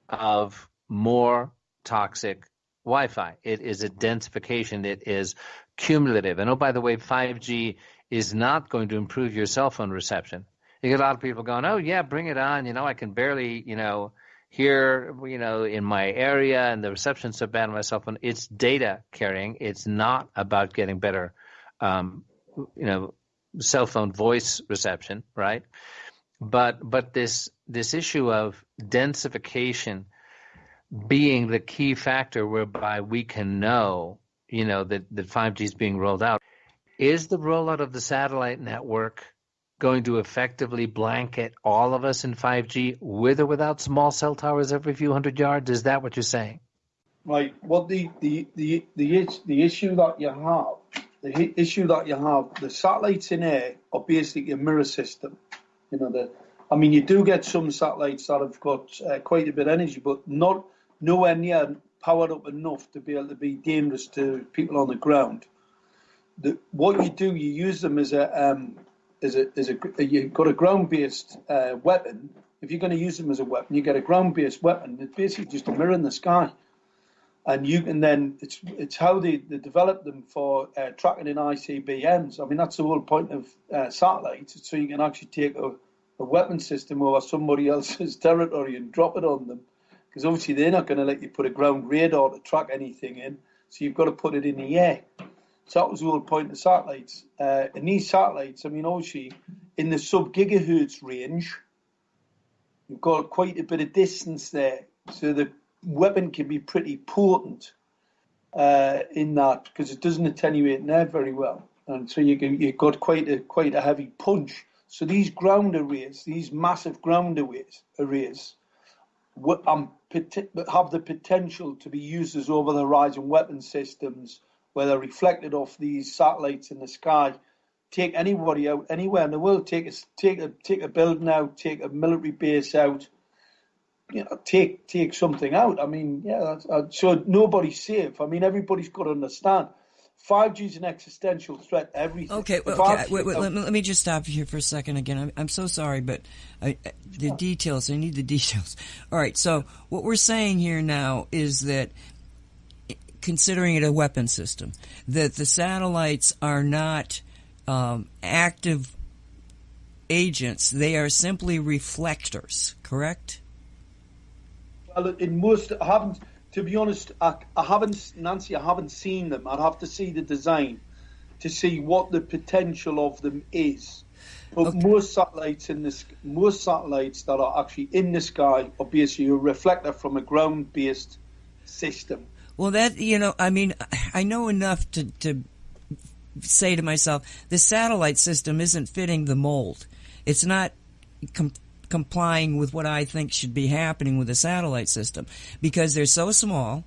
of more toxic Wi-Fi. It is a densification. It is cumulative. And oh, by the way, 5G is not going to improve your cell phone reception you get a lot of people going, "Oh yeah, bring it on." You know, I can barely, you know, hear, you know, in my area, and the reception's so bad on my cell phone. It's data carrying. It's not about getting better, um, you know, cell phone voice reception, right? But but this this issue of densification being the key factor whereby we can know, you know, that that 5G is being rolled out. Is the rollout of the satellite network going to effectively blanket all of us in 5G with or without small cell towers every few hundred yards? Is that what you're saying? Right. Well, the the the the, the issue that you have, the issue that you have, the satellites in air are basically a mirror system. You know, the I mean, you do get some satellites that have got uh, quite a bit of energy, but not nowhere near powered up enough to be able to be dangerous to people on the ground. The, what you do, you use them as a um, is a is a you've got a ground based uh, weapon. If you're going to use them as a weapon, you get a ground based weapon. It's basically just a mirror in the sky, and you can then it's it's how they, they develop them for uh, tracking in ICBMs. I mean that's the whole point of uh, satellites, so you can actually take a, a weapon system over somebody else's territory and drop it on them, because obviously they're not going to let you put a ground radar to track anything in. So you've got to put it in the air. So that was the whole point of satellites. Uh, and these satellites, I mean, obviously, in the sub gigahertz range, you've got quite a bit of distance there. So the weapon can be pretty potent uh, in that because it doesn't attenuate air very well. And so you can, you've got quite a quite a heavy punch. So these ground arrays, these massive ground arrays, arrays um, have the potential to be used as over the horizon weapon systems where they're reflected off these satellites in the sky. Take anybody out anywhere in the world. Take a take a take a building out. Take a military base out. You know, take take something out. I mean, yeah. Uh, so nobody's safe. I mean, everybody's got to understand. 5G is an existential threat everything. Okay, okay. Wait, wait, let, me, let, me, just stop you here for a second again. I'm, I'm so sorry, but I, the details, I need the details. All right, so what we're saying here now is that considering it a weapon system, that the satellites are not um, active agents, they are simply reflectors, correct? Well, in most, I haven't, to be honest, I, I haven't, Nancy, I haven't seen them. I'd have to see the design to see what the potential of them is. But okay. most satellites in this, most satellites that are actually in the sky are basically a reflector from a ground-based system. Well, that you know, I mean, I know enough to to say to myself, the satellite system isn't fitting the mold. It's not com- complying with what I think should be happening with the satellite system because they're so small,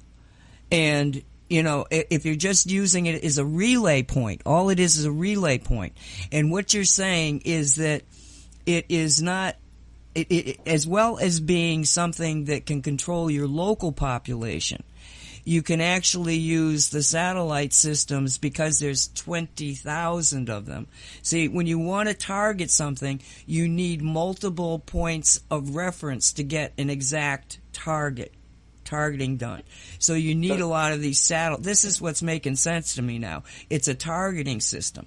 and you know, if you're just using it as a relay point, all it is is a relay point, and what you're saying is that it is not it, it, as well as being something that can control your local population you can actually use the satellite systems because there's 20,000 of them. See, when you want to target something, you need multiple points of reference to get an exact target targeting done. So you need a lot of these satellite. This is what's making sense to me now. It's a targeting system.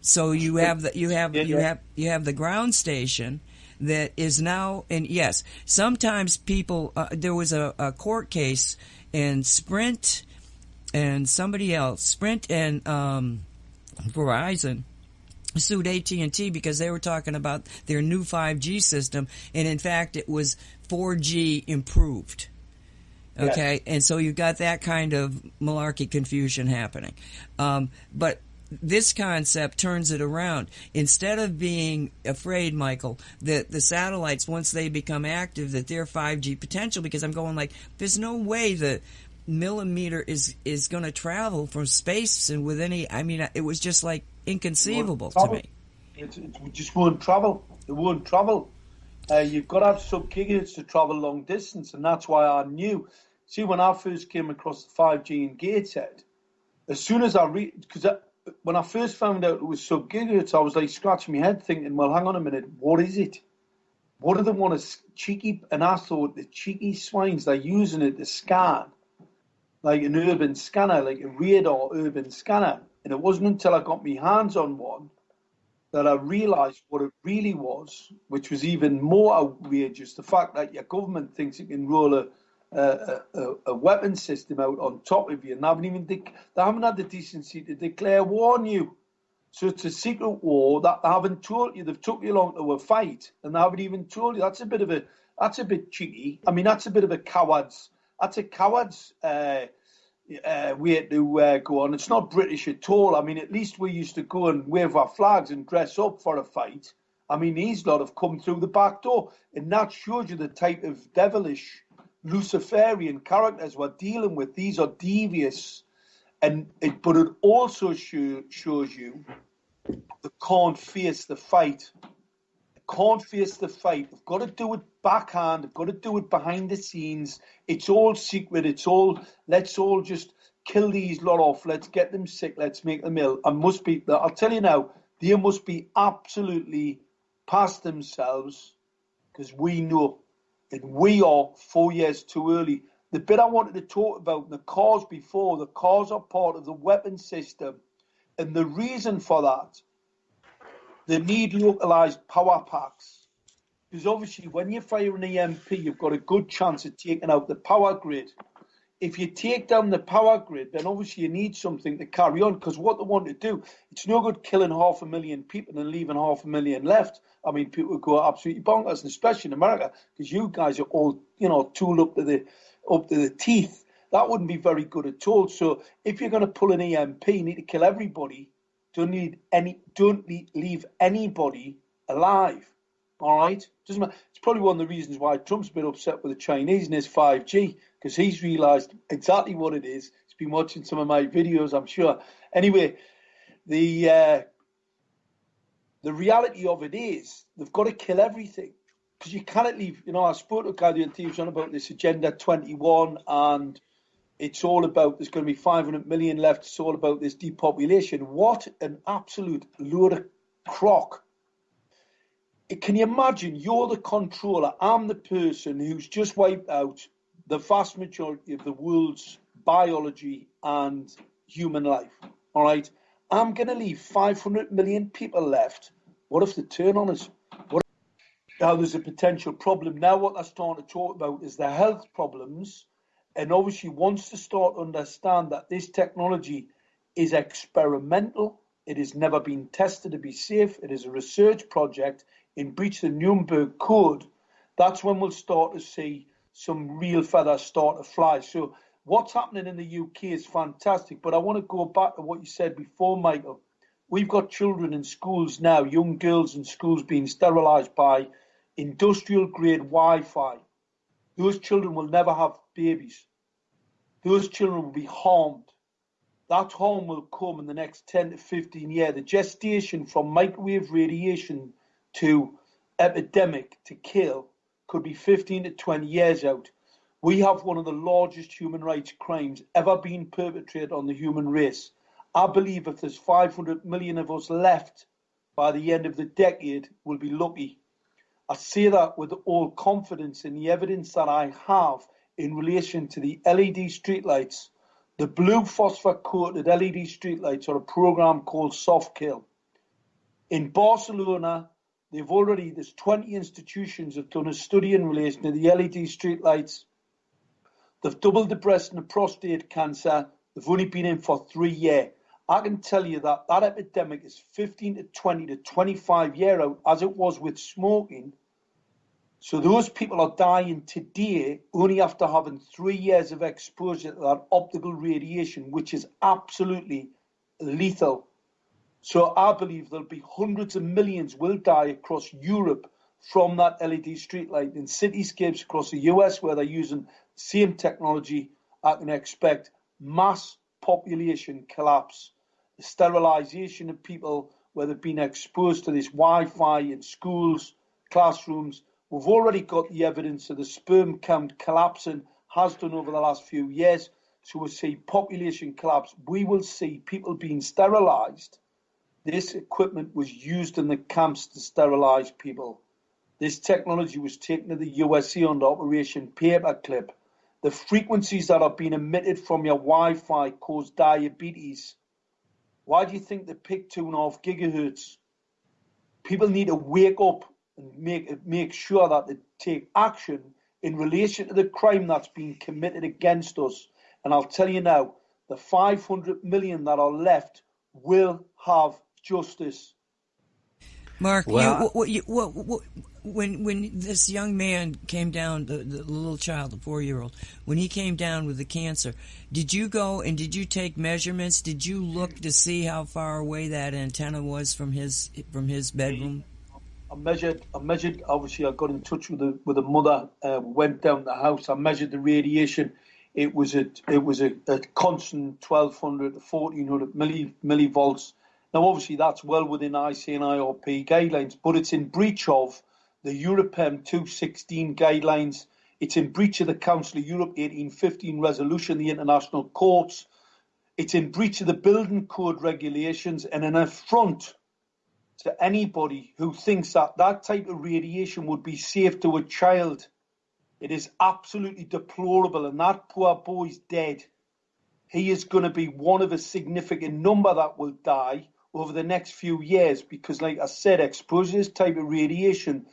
So you have the you have you have you have the ground station that is now and yes, sometimes people. Uh, there was a, a court case and Sprint and somebody else, Sprint and um, Verizon, sued AT&T because they were talking about their new 5G system and in fact it was 4G improved. Okay, yes. and so you've got that kind of malarkey confusion happening. Um, but this concept turns it around. Instead of being afraid, Michael, that the satellites, once they become active, that they're 5G potential, because I'm going like, there's no way the millimeter is, is going to travel from space and with any, I mean, it was just like inconceivable to me. It, it just won't travel. It won't travel. Uh, you've got to have sub gigahertz to travel long distance, and that's why I knew. See, when I first came across the 5G in Gateshead, as soon as I read, because when I first found out it was sub gigahertz, I was like scratching my head thinking, well, hang on a minute, what is it? What do they want to cheeky? And I thought the cheeky swines, they're using it to scan like an urban scanner, like a radar urban scanner. And it wasn't until I got my hands on one that I realised what it really was, which was even more outrageous. The fact that your government thinks it can roll a a, a, a weapon system out on top of you, and they haven't even they haven't had the decency to declare war on you. So it's a secret war that they haven't told you. They've took you along to a fight, and they haven't even told you. That's a bit of a that's a bit cheeky. I mean, that's a bit of a coward's. That's a coward's uh, uh, way to uh, go on. It's not British at all. I mean, at least we used to go and wave our flags and dress up for a fight. I mean, these lot have come through the back door, and that shows you the type of devilish Luciferian characters we're dealing with. These are devious, and it, but it also show, shows you they can't face the fight. They can't face the fight. They've got to do it backhand. They've got to do it behind the scenes. It's all secret. It's all let's all just kill these lot off. Let's get them sick. Let's make them ill. I must be. I'll tell you now. They must be absolutely past themselves because we know and we are four years too early. The bit I wanted to talk about, the cars before, the cars are part of the weapon system. And the reason for that, they need localized power packs. Because obviously, when you fire an EMP, you've got a good chance of taking out the power grid if you take down the power grid, then obviously you need something to carry on because what they want to do, it's no good killing half a million people and leaving half a million left. I mean, people would go absolutely bonkers, especially in America because you guys are all, you know, tooled up to the up to the teeth. That wouldn't be very good at all. So if you're going to pull an EMP, you need to kill everybody. Don't need any. Don't leave anybody alive. All right, doesn't matter. It's probably one of the reasons why Trump's been upset with the Chinese and his 5G because he's realised exactly what it is. He's been watching some of my videos, I'm sure. Anyway, the uh, the reality of it is they've got to kill everything because you cannot leave. You know, I spoke to and Thieves on about this Agenda 21 and it's all about there's going to be 500 million left. It's all about this depopulation. What an absolute load of crock can you imagine you're the controller? I'm the person who's just wiped out the vast majority of the world's biology and human life. All right, I'm going to leave 500 million people left. What if they turn on us? What now there's a potential problem. Now what they're starting to talk about is the health problems, and obviously once to start to understand that this technology is experimental. It has never been tested to be safe. It is a research project in breach of the Nuremberg Code, that's when we'll start to see some real feathers start to fly. So what's happening in the UK is fantastic. But I want to go back to what you said before, Michael. We've got children in schools now, young girls in schools being sterilised by industrial grade Wi Fi. Those children will never have babies. Those children will be harmed. That harm will come in the next 10 to 15 years. The gestation from microwave radiation to epidemic to kill could be 15 to 20 years out. We have one of the largest human rights crimes ever been perpetrated on the human race. I believe if there's 500 million of us left by the end of the decade, we'll be lucky. I say that with all confidence in the evidence that I have in relation to the LED streetlights. The blue phosphor coated LED streetlights are a program called Soft Kill. In Barcelona, They've already, there's 20 institutions have done a study in relation to the LED streetlights. They've doubled the breast and the prostate cancer. They've only been in for three years. I can tell you that that epidemic is 15 to 20 to 25 year out, as it was with smoking. So those people are dying today only after having three years of exposure to that optical radiation, which is absolutely lethal. So I believe there'll be hundreds of millions will die across Europe from that LED streetlight in cityscapes across the US where they're using same technology. I can expect mass population collapse, sterilization of people where they've been exposed to this Wi-Fi in schools, classrooms. We've already got the evidence of the sperm count collapsing has done over the last few years. So we'll see population collapse. We will see people being sterilized. This equipment was used in the camps to sterilize people. This technology was taken to the USA under Operation Paperclip. The frequencies that are being emitted from your Wi-Fi cause diabetes. Why do you think they pick two and a half gigahertz? People need to wake up and make make sure that they take action in relation to the crime that's being committed against us. And I'll tell you now, the 500 million that are left will have justice. Mark, well, you, what, you, what, what, when when this young man came down, the, the little child, the four year old, when he came down with the cancer, did you go and did you take measurements? Did you look to see how far away that antenna was from his from his bedroom? I measured. I measured. Obviously, I got in touch with the with the mother. Uh, went down the house. I measured the radiation. It was a it was a, a constant 1200 to 1400 milli millivolts now, obviously, that's well within ICNIRP guidelines, but it's in breach of the EUROPAEM 216 guidelines. It's in breach of the Council of Europe 1815 resolution, the international courts. It's in breach of the building code regulations and an affront to anybody who thinks that that type of radiation would be safe to a child. It is absolutely deplorable, and that poor boy's dead. He is going to be one of a significant number that will die over the next few years because, like I said, exposure to this type of radiation,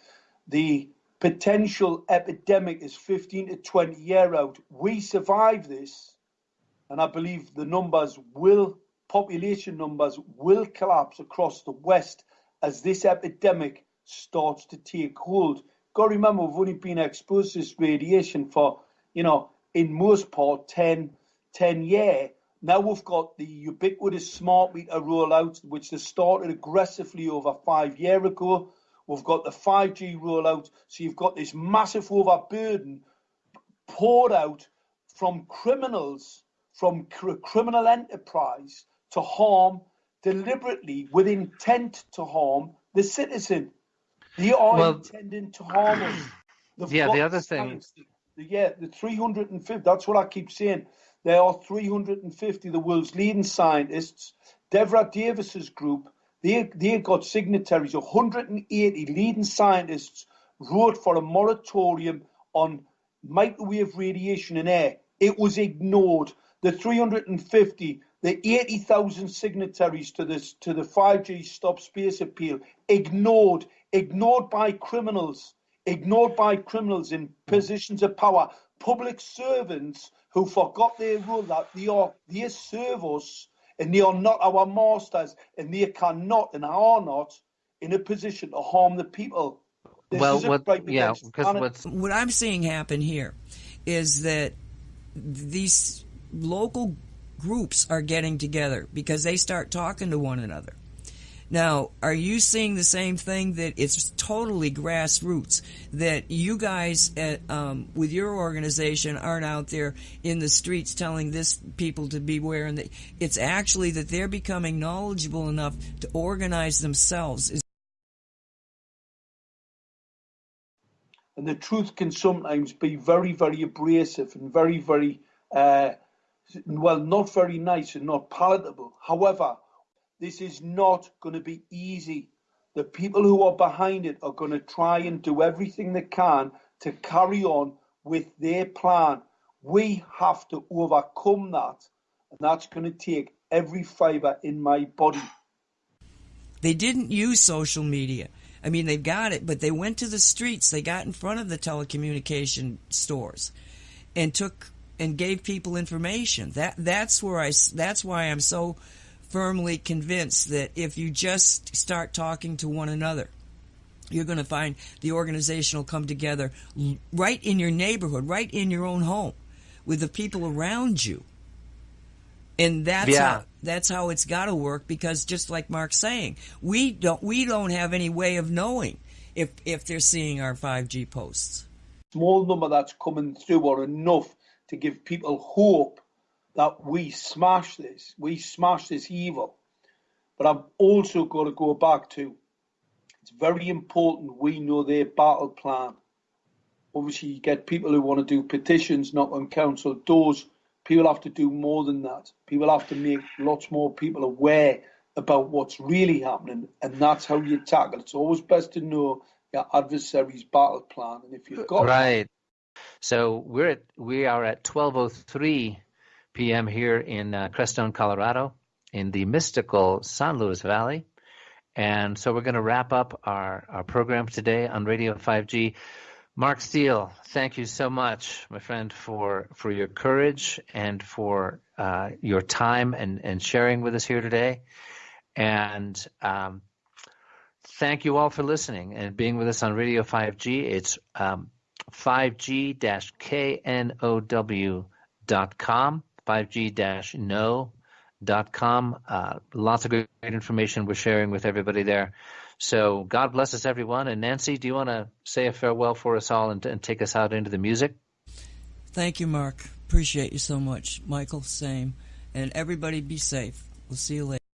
the potential epidemic is 15 to 20 year out. We survive this, and I believe the numbers will, population numbers will collapse across the West as this epidemic starts to take hold. Got to remember, we've only been exposed to this radiation for, you know, in most part 10, 10 years now we've got the ubiquitous smart meter rollout, which they started aggressively over five years ago. We've got the 5G rollout. So you've got this massive overburden poured out from criminals, from cr- criminal enterprise to harm deliberately with intent to harm the citizen. They are well, intending to harm us. They've yeah, the other thing. The, yeah, the 350, that's what I keep saying. There are 350 the world's leading scientists. Devra Davis's group, they, they got signatories. 180 leading scientists wrote for a moratorium on microwave radiation in air. It was ignored. The 350, the 80,000 signatories to this to the 5G Stop Space appeal, ignored, ignored by criminals, ignored by criminals in positions of power, public servants who forgot their role that they are they serve us and they are not our masters and they cannot and are not in a position to harm the people. This well, what, yeah, because what I'm seeing happen here is that these local groups are getting together because they start talking to one another. Now, are you seeing the same thing that it's totally grassroots? That you guys at, um, with your organization aren't out there in the streets telling this people to beware, and that it's actually that they're becoming knowledgeable enough to organize themselves. And the truth can sometimes be very, very abrasive and very, very, uh, well, not very nice and not palatable. However, this is not going to be easy. The people who are behind it are going to try and do everything they can to carry on with their plan. We have to overcome that, and that's going to take every fiber in my body. They didn't use social media. I mean, they've got it, but they went to the streets. They got in front of the telecommunication stores and took and gave people information. That that's where I that's why I'm so firmly convinced that if you just start talking to one another, you're going to find the organization will come together right in your neighborhood, right in your own home, with the people around you. And that's Yeah. how that's how it's got to work because just like Mark's saying, we don't we don't have any way of knowing if if they're seeing our 5G posts. small number that's coming through are enough to give people hope that we smash this, we smash this evil. But I've also got to go back to it's very important we know their battle plan. Obviously, you get people who want to do petitions, knock on council doors. People have to do more than that. People have to make lots more people aware about what's really happening, and that's how you tackle it. It's always best to know your adversary's battle plan, and if you've got Right. So we're at we are at 12:03 p.m. here in uh, Crestone, Colorado, in the mystical San Luis Valley, and so we're going to wrap up our our program today on Radio 5G. Mark Steele, thank you so much, my friend, for for your courage and for uh, your time and and sharing with us here today, and. Um, Thank you all for listening and being with us on Radio 5G. It's um, 5G-KNOW.com, 5G-know.com. Uh, lots of great information we're sharing with everybody there. So God bless us, everyone. And Nancy, do you want to say a farewell for us all and, and take us out into the music? Thank you, Mark. Appreciate you so much. Michael, same. And everybody be safe. We'll see you later.